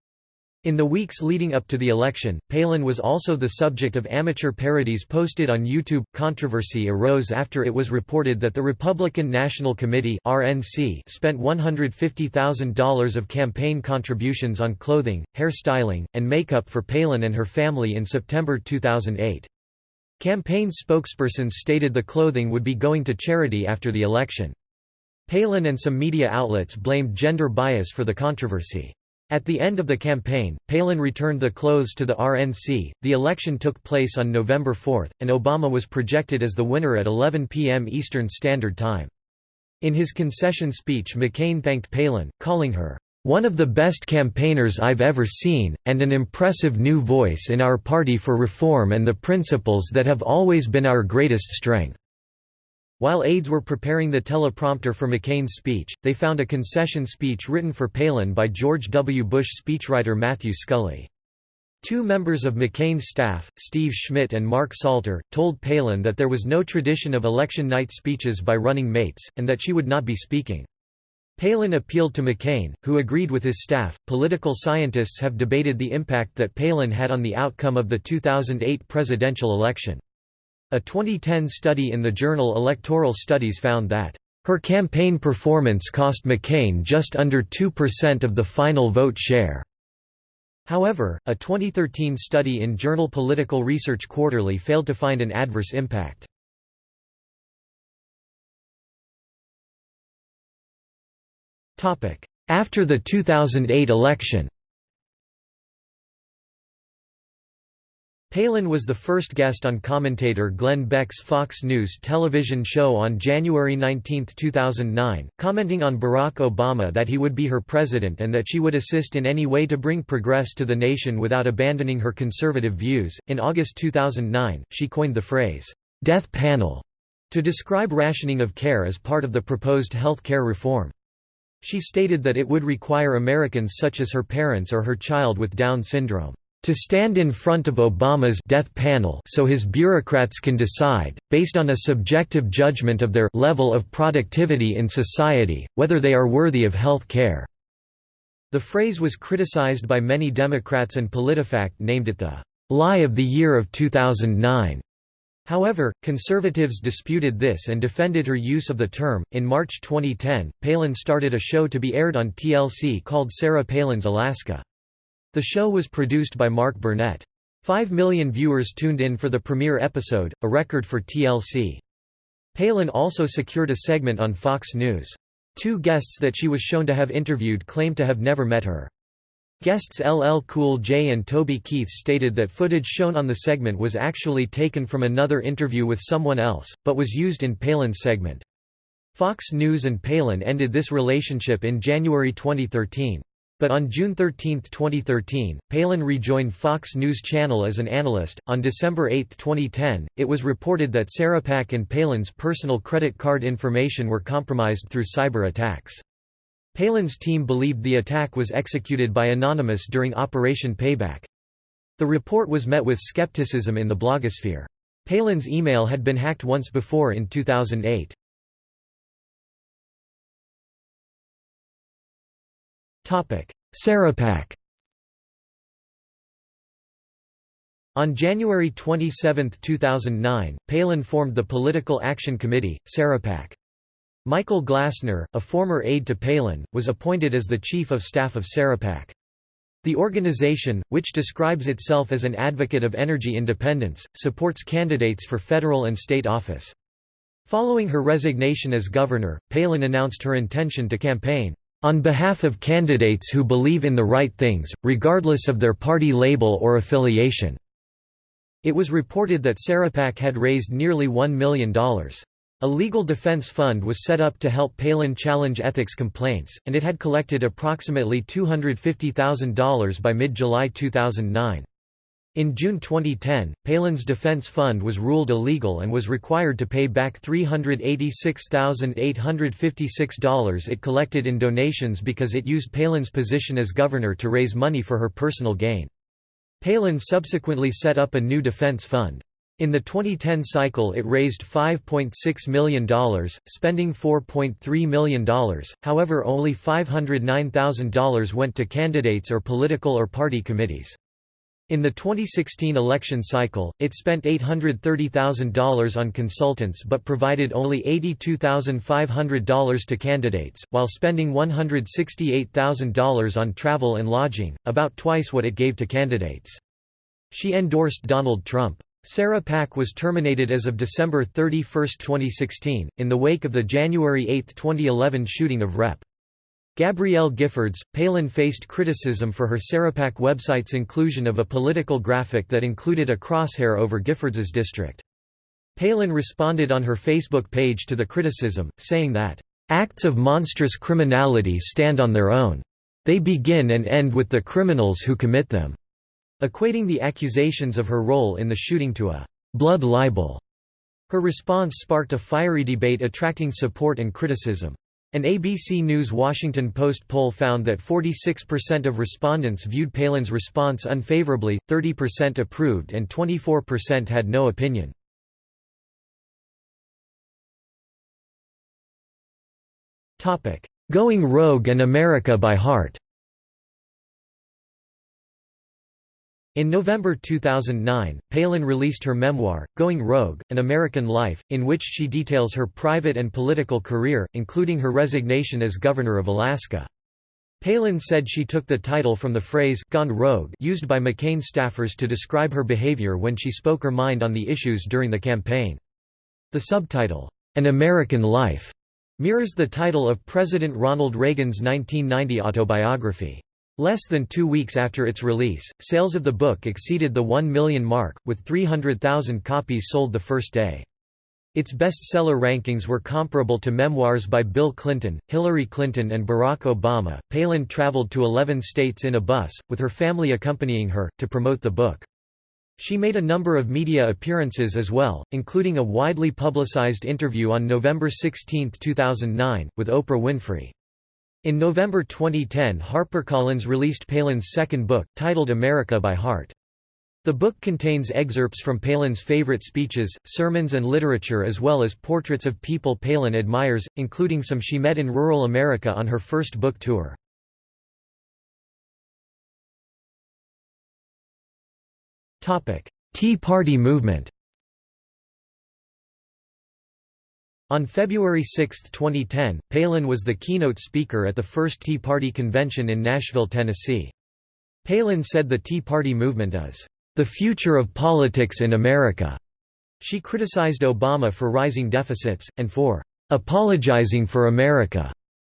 In the weeks leading up to the election, Palin was also the subject of amateur parodies posted on YouTube. Controversy arose after it was reported that the Republican National Committee (RNC) spent $150,000 of campaign contributions on clothing, hairstyling, and makeup for Palin and her family in September 2008. Campaign spokespersons stated the clothing would be going to charity after the election. Palin and some media outlets blamed gender bias for the controversy. At the end of the campaign, Palin returned the clothes to the RNC. The election took place on November 4, and Obama was projected as the winner at 11 p.m. Eastern Standard Time. In his concession speech McCain thanked Palin, calling her, "...one of the best campaigners I've ever seen, and an impressive new voice in our party for reform and the principles that have always been our greatest strength." While aides were preparing the teleprompter for McCain's speech, they found a concession speech written for Palin by George W. Bush speechwriter Matthew Scully. Two members of McCain's staff, Steve Schmidt and Mark Salter, told Palin that there was no tradition of election night speeches by running mates, and that she would not be speaking. Palin appealed to McCain, who agreed with his staff. Political scientists have debated the impact that Palin had on the outcome of the 2008 presidential election. A 2010 study in the journal Electoral Studies found that her campaign performance cost McCain just under 2% of the final vote share. However, a 2013 study in journal Political Research Quarterly failed to find an adverse impact. After the 2008 election Palin was the first guest on commentator Glenn Beck's Fox News television show on January 19, 2009, commenting on Barack Obama that he would be her president and that she would assist in any way to bring progress to the nation without abandoning her conservative views. In August 2009, she coined the phrase, death panel, to describe rationing of care as part of the proposed health care reform. She stated that it would require Americans such as her parents or her child with Down syndrome to stand in front of Obama's death panel so his bureaucrats can decide, based on a subjective judgment of their level of productivity in society, whether they are worthy of health care." The phrase was criticized by many Democrats and PolitiFact named it the "'lie of the year of 2009'". However, conservatives disputed this and defended her use of the term. In March 2010, Palin started a show to be aired on TLC called Sarah Palin's Alaska. The show was produced by Mark Burnett. Five million viewers tuned in for the premiere episode, a record for TLC. Palin also secured a segment on Fox News. Two guests that she was shown to have interviewed claimed to have never met her. Guests LL Cool J and Toby Keith stated that footage shown on the segment was actually taken from another interview with someone else, but was used in Palin's segment. Fox News and Palin ended this relationship in January 2013. But on June 13, 2013, Palin rejoined Fox News Channel as an analyst. On December 8, 2010, it was reported that Sarahpac and Palin's personal credit card information were compromised through cyber attacks. Palin's team believed the attack was executed by Anonymous during Operation Payback. The report was met with skepticism in the blogosphere. Palin's email had been hacked once before in 2008. Sarahpac On January 27, 2009, Palin formed the Political Action Committee, Sarahpac. Michael Glassner, a former aide to Palin, was appointed as the Chief of Staff of Sarahpac. The organization, which describes itself as an advocate of energy independence, supports candidates for federal and state office. Following her resignation as governor, Palin announced her intention to campaign on behalf of candidates who believe in the right things, regardless of their party label or affiliation." It was reported that Sarahpac had raised nearly $1 million. A legal defense fund was set up to help Palin challenge ethics complaints, and it had collected approximately $250,000 by mid-July 2009. In June 2010, Palin's defense fund was ruled illegal and was required to pay back $386,856 it collected in donations because it used Palin's position as governor to raise money for her personal gain. Palin subsequently set up a new defense fund. In the 2010 cycle it raised $5.6 million, spending $4.3 million, however only $509,000 went to candidates or political or party committees. In the 2016 election cycle, it spent $830,000 on consultants but provided only $82,500 to candidates, while spending $168,000 on travel and lodging, about twice what it gave to candidates. She endorsed Donald Trump. Sarahpac was terminated as of December 31, 2016, in the wake of the January 8, 2011 shooting of Rep. Gabrielle Giffords, Palin faced criticism for her Sarahpac website's inclusion of a political graphic that included a crosshair over Giffords's district. Palin responded on her Facebook page to the criticism, saying that, "...acts of monstrous criminality stand on their own. They begin and end with the criminals who commit them," equating the accusations of her role in the shooting to a "...blood libel." Her response sparked a fiery debate attracting support and criticism. An ABC News Washington Post poll found that 46% of respondents viewed Palin's response unfavorably, 30% approved and 24% had no opinion. Going Rogue and America by Heart In November 2009, Palin released her memoir, Going Rogue, An American Life, in which she details her private and political career, including her resignation as governor of Alaska. Palin said she took the title from the phrase «gone rogue» used by McCain staffers to describe her behavior when she spoke her mind on the issues during the campaign. The subtitle, «An American Life», mirrors the title of President Ronald Reagan's 1990 autobiography. Less than two weeks after its release, sales of the book exceeded the 1 million mark, with 300,000 copies sold the first day. Its bestseller rankings were comparable to memoirs by Bill Clinton, Hillary Clinton, and Barack Obama. Palin traveled to 11 states in a bus, with her family accompanying her, to promote the book. She made a number of media appearances as well, including a widely publicized interview on November 16, 2009, with Oprah Winfrey. In November 2010 HarperCollins released Palin's second book, titled America by Heart. The book contains excerpts from Palin's favorite speeches, sermons and literature as well as portraits of people Palin admires, including some she met in rural America on her first book tour. Tea Party movement On February 6, 2010, Palin was the keynote speaker at the first Tea Party convention in Nashville, Tennessee. Palin said the Tea Party movement is, "...the future of politics in America." She criticized Obama for rising deficits, and for "...apologizing for America,"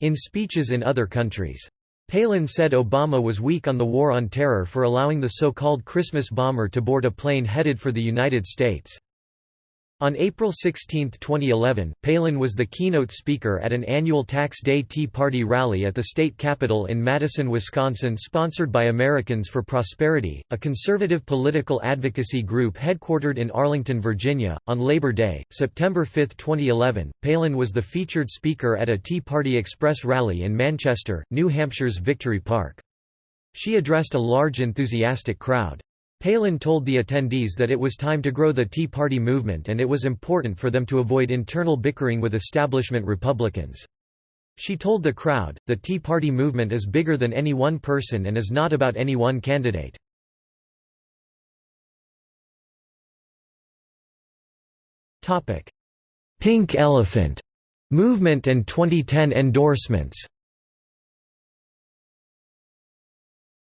in speeches in other countries. Palin said Obama was weak on the war on terror for allowing the so-called Christmas bomber to board a plane headed for the United States. On April 16, 2011, Palin was the keynote speaker at an annual Tax Day Tea Party rally at the state capitol in Madison, Wisconsin sponsored by Americans for Prosperity, a conservative political advocacy group headquartered in Arlington, Virginia. On Labor Day, September 5, 2011, Palin was the featured speaker at a Tea Party Express rally in Manchester, New Hampshire's Victory Park. She addressed a large enthusiastic crowd. Palin told the attendees that it was time to grow the Tea Party movement and it was important for them to avoid internal bickering with establishment Republicans. She told the crowd, the Tea Party movement is bigger than any one person and is not about any one candidate. Pink Elephant movement and 2010 endorsements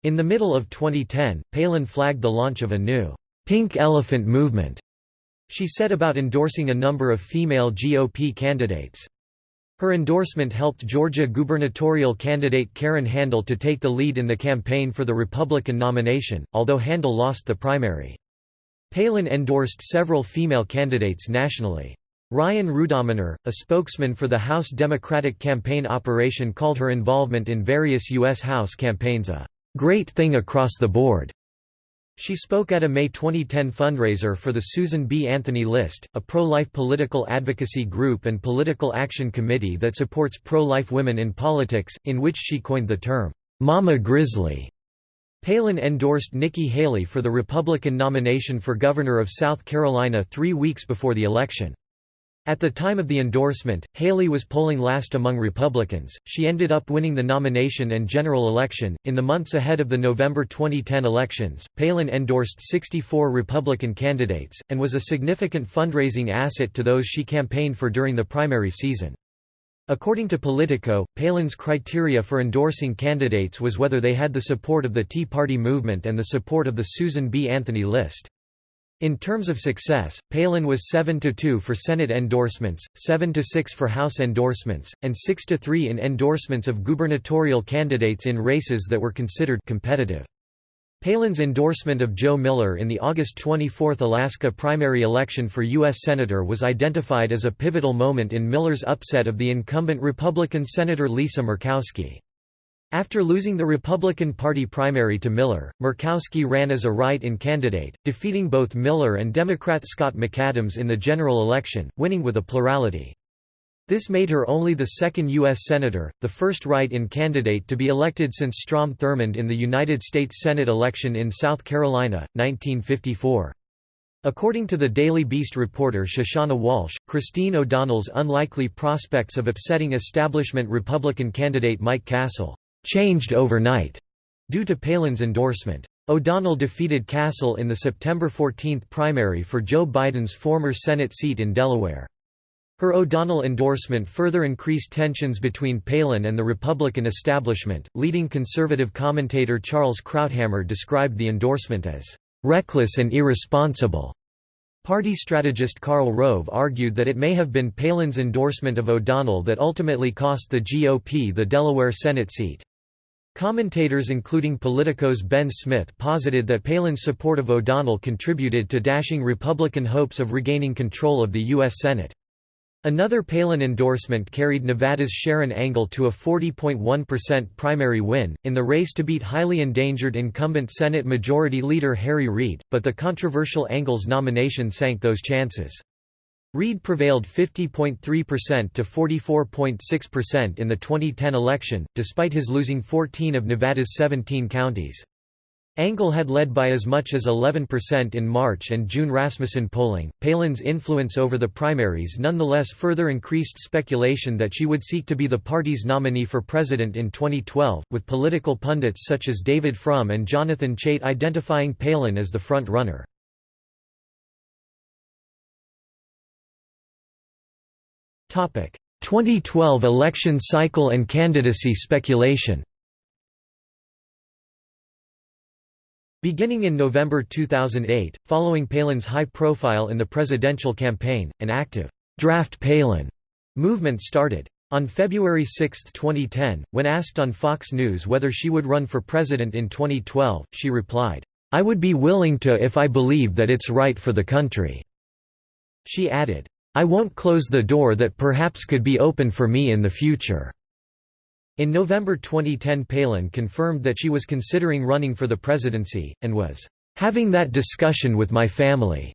In the middle of 2010, Palin flagged the launch of a new «Pink Elephant movement» she said about endorsing a number of female GOP candidates. Her endorsement helped Georgia gubernatorial candidate Karen Handel to take the lead in the campaign for the Republican nomination, although Handel lost the primary. Palin endorsed several female candidates nationally. Ryan Rudominer, a spokesman for the House Democratic campaign operation called her involvement in various U.S. House campaigns a great thing across the board. She spoke at a May 2010 fundraiser for the Susan B. Anthony List, a pro-life political advocacy group and political action committee that supports pro-life women in politics, in which she coined the term, "'Mama Grizzly'". Palin endorsed Nikki Haley for the Republican nomination for governor of South Carolina three weeks before the election. At the time of the endorsement, Haley was polling last among Republicans. She ended up winning the nomination and general election. In the months ahead of the November 2010 elections, Palin endorsed 64 Republican candidates, and was a significant fundraising asset to those she campaigned for during the primary season. According to Politico, Palin's criteria for endorsing candidates was whether they had the support of the Tea Party movement and the support of the Susan B. Anthony list. In terms of success, Palin was 7–2 for Senate endorsements, 7–6 for House endorsements, and 6–3 in endorsements of gubernatorial candidates in races that were considered competitive. Palin's endorsement of Joe Miller in the August 24 Alaska primary election for U.S. Senator was identified as a pivotal moment in Miller's upset of the incumbent Republican Senator Lisa Murkowski. After losing the Republican Party primary to Miller, Murkowski ran as a write-in candidate, defeating both Miller and Democrat Scott McAdams in the general election, winning with a plurality. This made her only the second U.S. Senator, the first write-in candidate to be elected since Strom Thurmond in the United States Senate election in South Carolina, 1954. According to the Daily Beast reporter Shushannah Walshe, Christine O'Donnell's unlikely prospects of upsetting establishment Republican candidate Mike Castle changed overnight due to Palin's endorsement. O'Donnell defeated Castle in the September 14 primary for Joe Biden's former Senate seat in Delaware. Her O'Donnell endorsement further increased tensions between Palin and the Republican establishment. Leading conservative commentator Charles Krauthammer described the endorsement as reckless and irresponsible. Party strategist Karl Rove argued that it may have been Palin's endorsement of O'Donnell that ultimately cost the GOP the Delaware Senate seat. Commentators including Politico's Ben Smith posited that Palin's support of O'Donnell contributed to dashing Republican hopes of regaining control of the U.S. Senate. Another Palin endorsement carried Nevada's Sharron Angle to a 40.1% primary win, in the race to beat highly endangered incumbent Senate Majority Leader Harry Reid, but the controversial Angle's nomination sank those chances. Reid prevailed 50.3% to 44.6% in the 2010 election, despite his losing 14 of Nevada's 17 counties. Angle had led by as much as 11% in March and June Rasmussen polling. Palin's influence over the primaries nonetheless further increased speculation that she would seek to be the party's nominee for president in 2012, with political pundits such as David Frum and Jonathan Chait identifying Palin as the front runner. 2012 election cycle and candidacy speculation Beginning in November 2008, following Palin's high profile in the presidential campaign, an active «Draft Palin» movement started. On February 6, 2010, when asked on Fox News whether she would run for president in 2012, she replied, "'I would be willing to if I believe that it's right for the country." She added, I won't close the door that perhaps could be open for me in the future." In November 2010 Palin confirmed that she was considering running for the presidency, and was, "...having that discussion with my family."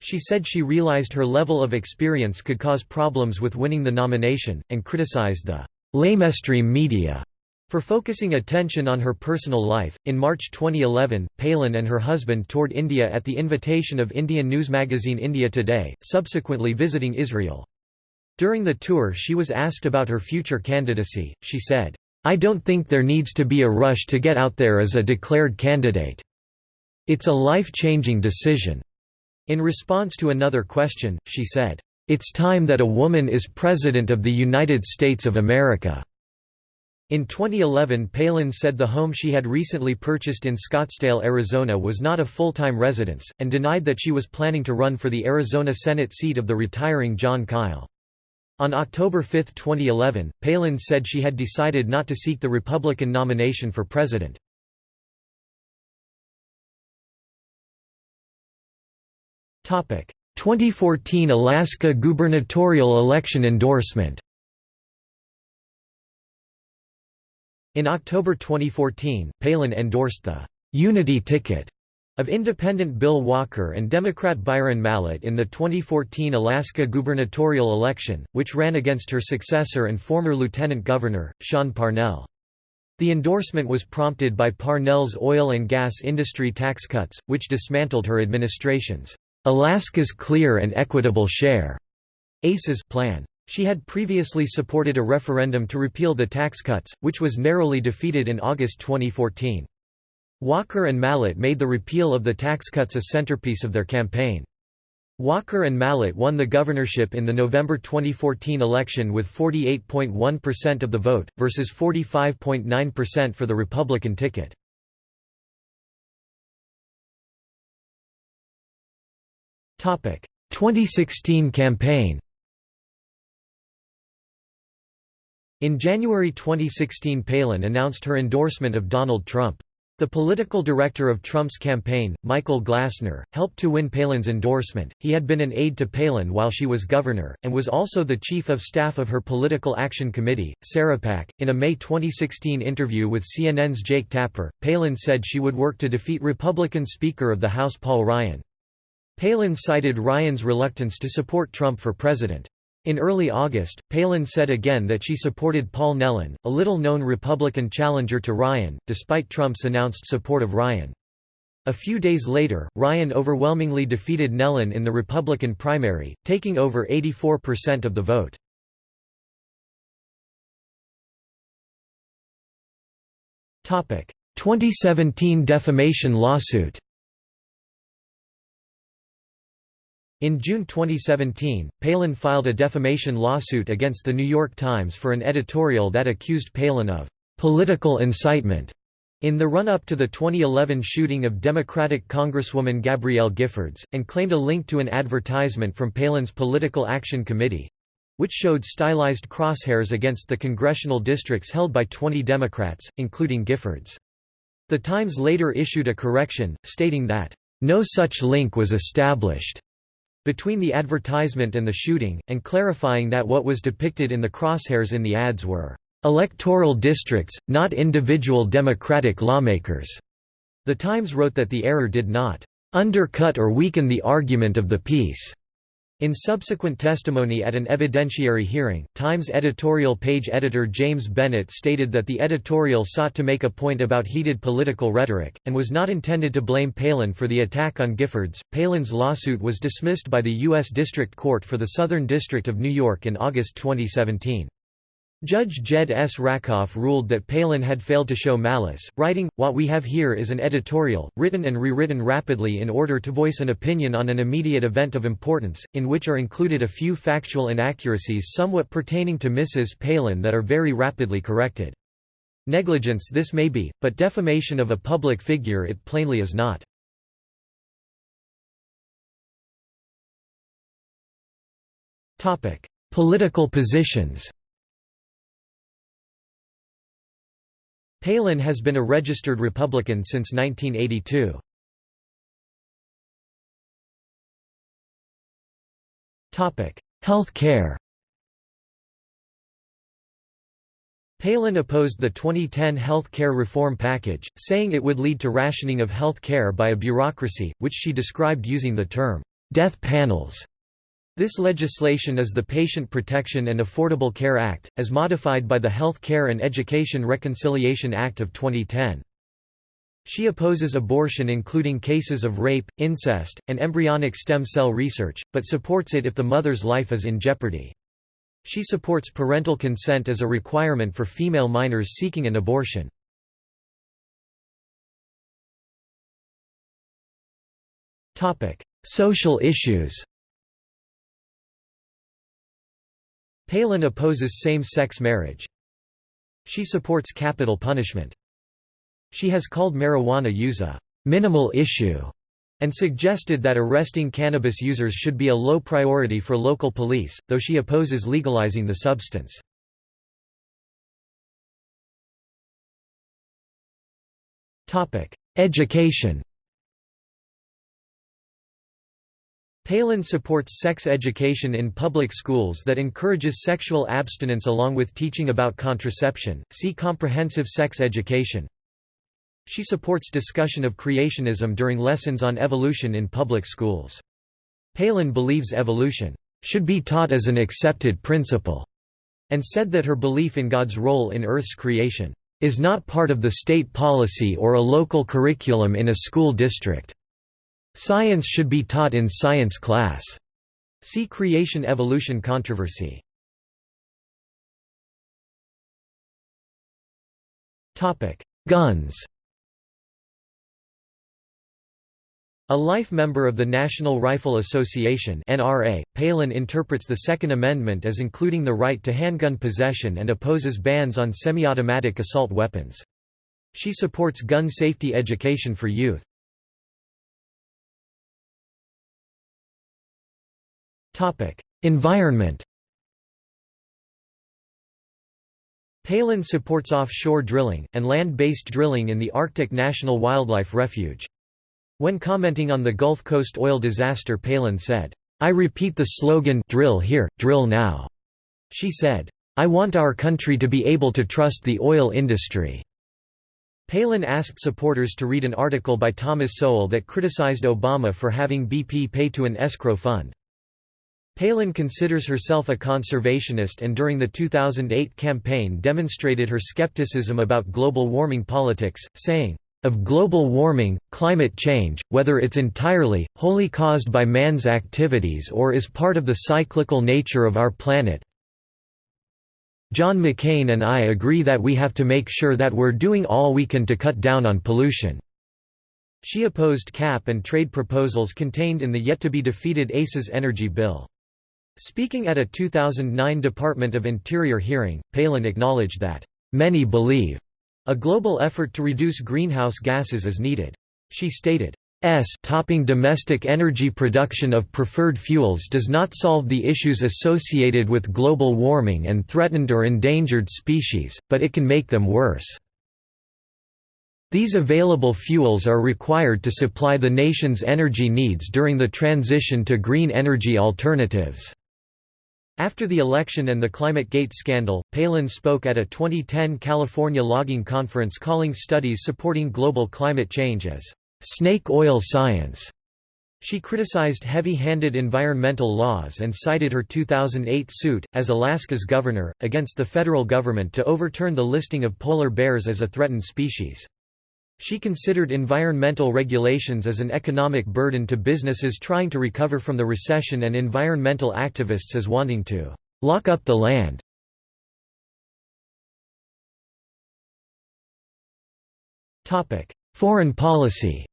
She said she realized her level of experience could cause problems with winning the nomination, and criticized the lamestream media for focusing attention on her personal life, in March 2011, Palin and her husband toured India at the invitation of Indian news magazine India Today, subsequently visiting Israel. During the tour she was asked about her future candidacy, she said, "'I don't think there needs to be a rush to get out there as a declared candidate. It's a life-changing decision." In response to another question, she said, "'It's time that a woman is President of the United States of America.'" In 2011 Palin said the home she had recently purchased in Scottsdale, Arizona was not a full-time residence, and denied that she was planning to run for the Arizona Senate seat of the retiring Jon Kyl. On October 5, 2011, Palin said she had decided not to seek the Republican nomination for president. Topic: 2014 Alaska gubernatorial election endorsement. In October 2014, Palin endorsed the «Unity ticket» Of independent Bill Walker and Democrat Byron Mallott in the 2014 Alaska gubernatorial election, which ran against her successor and former lieutenant governor, Sean Parnell. The endorsement was prompted by Parnell's oil and gas industry tax cuts, which dismantled her administration's Alaska's Clear and Equitable Share ACES plan. She had previously supported a referendum to repeal the tax cuts, which was narrowly defeated in August 2014. Walker and Mallott made the repeal of the tax cuts a centerpiece of their campaign. Walker and Mallott won the governorship in the November 2014 election with 48.1% of the vote, versus 45.9% for the Republican ticket. Topic: 2016 campaign. In January 2016 Palin announced her endorsement of Donald Trump. The political director of Trump's campaign, Michael Glassner, helped to win Palin's endorsement. He had been an aide to Palin while she was governor, and was also the chief of staff of her Political Action Committee, Sarahpac. In a May 2016 interview with CNN's Jake Tapper, Palin said she would work to defeat Republican Speaker of the House Paul Ryan. Palin cited Ryan's reluctance to support Trump for president. In early August, Palin said again that she supported Paul Nehlen, a little-known Republican challenger to Ryan, despite Trump's announced support of Ryan. A few days later, Ryan overwhelmingly defeated Nehlen in the Republican primary, taking over 84% of the vote. Topic: 2017 defamation lawsuit. In June 2017, Palin filed a defamation lawsuit against The New York Times for an editorial that accused Palin of «political incitement» in the run-up to the 2011 shooting of Democratic Congresswoman Gabrielle Giffords, and claimed a link to an advertisement from Palin's Political Action Committee—which showed stylized crosshairs against the congressional districts held by 20 Democrats, including Giffords. The Times later issued a correction, stating that, "...no such link was established." Between the advertisement and the shooting, and clarifying that what was depicted in the crosshairs in the ads were electoral districts, not individual Democratic lawmakers. The Times wrote that the error did not undercut or weaken the argument of the piece. In subsequent testimony at an evidentiary hearing, Times editorial page editor James Bennet stated that the editorial sought to make a point about heated political rhetoric, and was not intended to blame Palin for the attack on Giffords. Palin's lawsuit was dismissed by the U.S. District Court for the Southern District of New York in August 2017. Judge Jed S. Rakoff ruled that Palin had failed to show malice, writing, What we have here is an editorial, written and rewritten rapidly in order to voice an opinion on an immediate event of importance, in which are included a few factual inaccuracies somewhat pertaining to Mrs. Palin that are very rapidly corrected. Negligence this may be, but defamation of a public figure it plainly is not. Political positions Palin has been a registered Republican since 1982. Health care Palin opposed the 2010 health care reform package, saying it would lead to rationing of health care by a bureaucracy, which she described using the term, "...death panels." This legislation is the Patient Protection and Affordable Care Act, as modified by the Health Care and Education Reconciliation Act of 2010. She opposes abortion including cases of rape, incest, and embryonic stem cell research, but supports it if the mother's life is in jeopardy. She supports parental consent as a requirement for female minors seeking an abortion. Social issues Palin opposes same-sex marriage. She supports capital punishment. She has called marijuana use a «minimal issue» and suggested that arresting cannabis users should be a low priority for local police, though she opposes legalizing the substance. Education Palin supports sex education in public schools that encourages sexual abstinence along with teaching about contraception. See comprehensive sex education. She supports discussion of creationism during lessons on evolution in public schools. Palin believes evolution should be taught as an accepted principle, and said that her belief in God's role in Earth's creation is not part of the state policy or a local curriculum in a school district. Science should be taught in science class. See creation-evolution controversy. Topic: Guns A life member of the National Rifle Association NRA, Palin interprets the Second Amendment as including the right to handgun possession and opposes bans on semi-automatic assault weapons. She supports gun safety education for youth. Environment Palin supports offshore drilling, and land-based drilling in the Arctic National Wildlife Refuge. When commenting on the Gulf Coast oil disaster Palin said, "'I repeat the slogan drill here, drill now'." She said, "'I want our country to be able to trust the oil industry'." Palin asked supporters to read an article by Thomas Sowell that criticized Obama for having BP pay to an escrow fund. Palin considers herself a conservationist and during the 2008 campaign demonstrated her skepticism about global warming politics, saying, of global warming, climate change, whether it's entirely, wholly caused by man's activities or is part of the cyclical nature of our planet. John McCain and I agree that we have to make sure that we're doing all we can to cut down on pollution." She opposed cap and trade proposals contained in the yet-to-be-defeated ACES energy bill. Speaking at a 2009 Department of Interior hearing, Palin acknowledged that, "...many believe a global effort to reduce greenhouse gases is needed. She stated, S topping domestic energy production of preferred fuels does not solve the issues associated with global warming and threatened or endangered species, but it can make them worse. These available fuels are required to supply the nation's energy needs during the transition to green energy alternatives. After the election and the ClimateGate scandal, Palin spoke at a 2010 California logging conference calling studies supporting global climate change as snake oil science. She criticized heavy-handed environmental laws and cited her 2008 suit, as Alaska's governor, against the federal government to overturn the listing of polar bears as a threatened species. She considered environmental regulations as an economic burden to businesses trying to recover from the recession and environmental activists as wanting to lock up the land. Foreign policy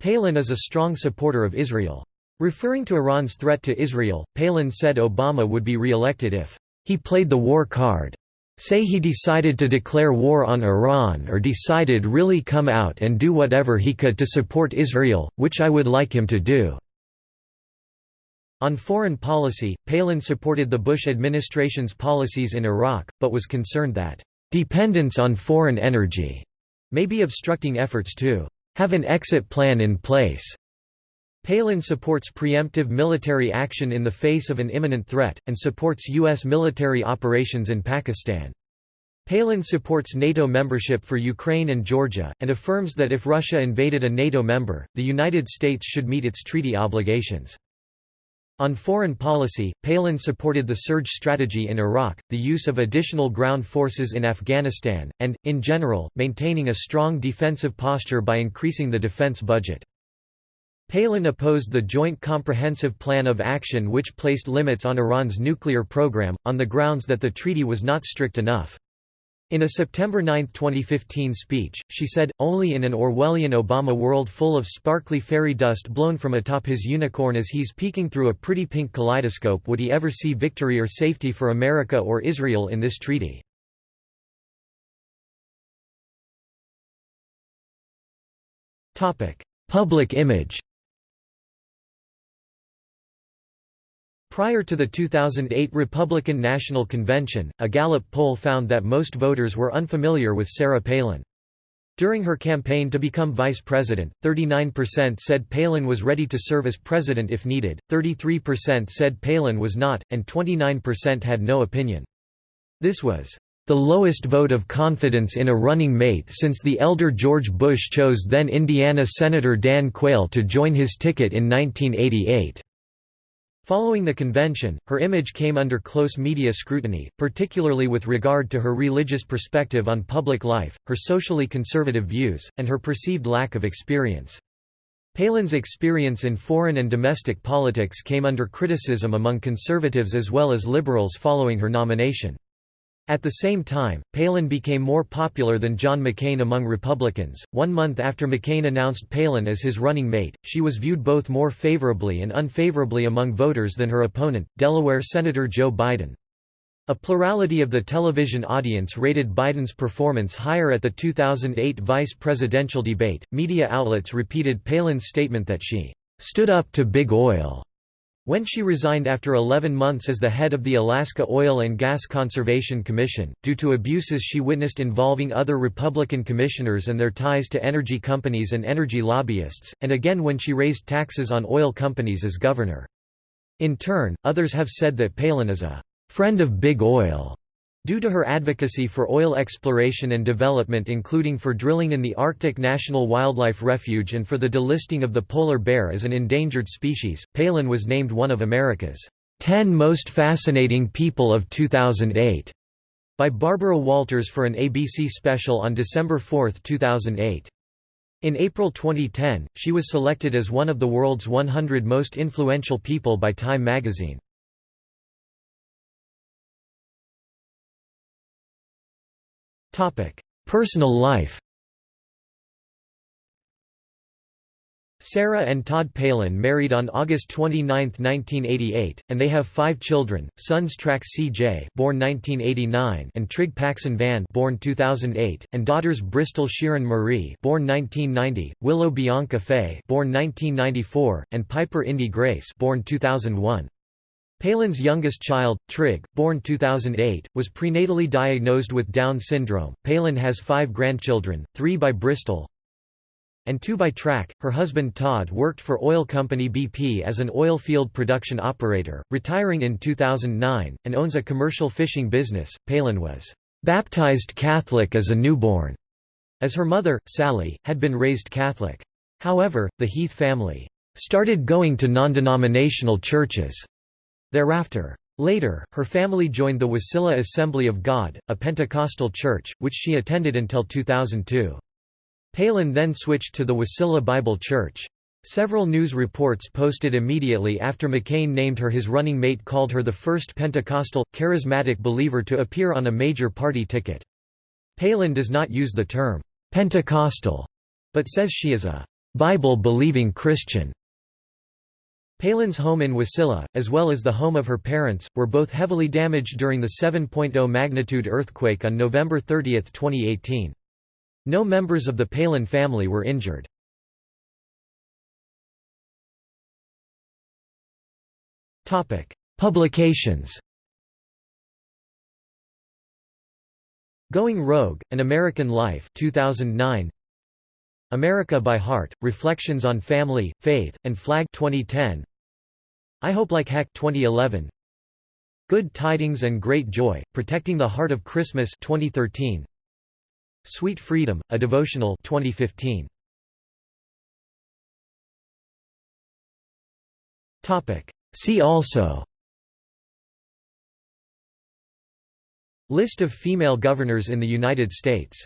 Palin is a strong supporter of Israel. Referring to Iran's threat to Israel, Palin said Obama would be re-elected if he played the war card. Say he decided to declare war on Iran or decided really come out and do whatever he could to support Israel, which I would like him to do." On foreign policy, Palin supported the Bush administration's policies in Iraq, but was concerned that, "...dependence on foreign energy," may be obstructing efforts to "...have an exit plan in place." Palin supports preemptive military action in the face of an imminent threat, and supports U.S. military operations in Pakistan. Palin supports NATO membership for Ukraine and Georgia, and affirms that if Russia invaded a NATO member, the United States should meet its treaty obligations. On foreign policy, Palin supported the surge strategy in Iraq, the use of additional ground forces in Afghanistan, and, in general, maintaining a strong defensive posture by increasing the defense budget. Palin opposed the Joint Comprehensive Plan of Action which placed limits on Iran's nuclear program, on the grounds that the treaty was not strict enough. In a September 9, 2015 speech, she said, only in an Orwellian Obama world full of sparkly fairy dust blown from atop his unicorn as he's peeking through a pretty pink kaleidoscope would he ever see victory or safety for America or Israel in this treaty. Public image Prior to the 2008 Republican National Convention, a Gallup poll found that most voters were unfamiliar with Sarah Palin. During her campaign to become vice president, 39% said Palin was ready to serve as president if needed, 33% said Palin was not, and 29% had no opinion. This was the lowest vote of confidence in a running mate since the elder George Bush chose then Indiana Senator Dan Quayle to join his ticket in 1988. Following the convention, her image came under close media scrutiny, particularly with regard to her religious perspective on public life, her socially conservative views, and her perceived lack of experience. Palin's experience in foreign and domestic politics came under criticism among conservatives as well as liberals following her nomination. At the same time, Palin became more popular than John McCain among Republicans. One month after McCain announced Palin as his running mate, she was viewed both more favorably and unfavorably among voters than her opponent, Delaware Senator Joe Biden. A plurality of the television audience rated Biden's performance higher at the 2008 vice presidential debate. Media outlets repeated Palin's statement that she stood up to big oil when she resigned after 11 months as the head of the Alaska Oil and Gas Conservation Commission, due to abuses she witnessed involving other Republican commissioners and their ties to energy companies and energy lobbyists, and again when she raised taxes on oil companies as governor. In turn, others have said that Palin is a friend of big oil Due to her advocacy for oil exploration and development including for drilling in the Arctic National Wildlife Refuge and for the delisting of the polar bear as an endangered species, Palin was named one of America's 10 Most Fascinating People of 2008 by Barbara Walters for an ABC special on December 4, 2008. In April 2010, she was selected as one of the world's 100 most influential people by Time magazine. Personal life Sarah and Todd Palin married on August 29, 1988, and they have five children: sons Track C.J. (born 1989) and Trig Paxson Van (born 2008), and daughters Bristol Sheeran Marie (born 1990), Willow Bianca Faye (born 1994), and Piper Indy Grace (born 2001). Palin's youngest child, Trig, born 2008, was prenatally diagnosed with Down syndrome. Palin has five grandchildren, three by Bristol and two by Track. Her husband Todd worked for oil company BP as an oil field production operator, retiring in 2009, and owns a commercial fishing business. Palin was baptized Catholic as a newborn, as her mother, Sally, had been raised Catholic. However, the Heath family started going to non-denominational churches Thereafter. Later, her family joined the Wasilla Assembly of God, a Pentecostal church, which she attended until 2002. Palin then switched to the Wasilla Bible Church. Several news reports posted immediately after McCain named her his running mate called her the first Pentecostal, charismatic believer to appear on a major party ticket. Palin does not use the term, Pentecostal, but says she is a Bible-believing Christian. Palin's home in Wasilla, as well as the home of her parents, were both heavily damaged during the 7.0 magnitude earthquake on November 30, 2018. No members of the Palin family were injured. Publications Going Rogue, An American Life 2009 America by Heart, Reflections on Family, Faith, and Flag 2010. I Hope Like Heck 2011. Good Tidings and Great Joy, Protecting the Heart of Christmas 2013. Sweet Freedom, a Devotional 2015. See also List of female governors in the United States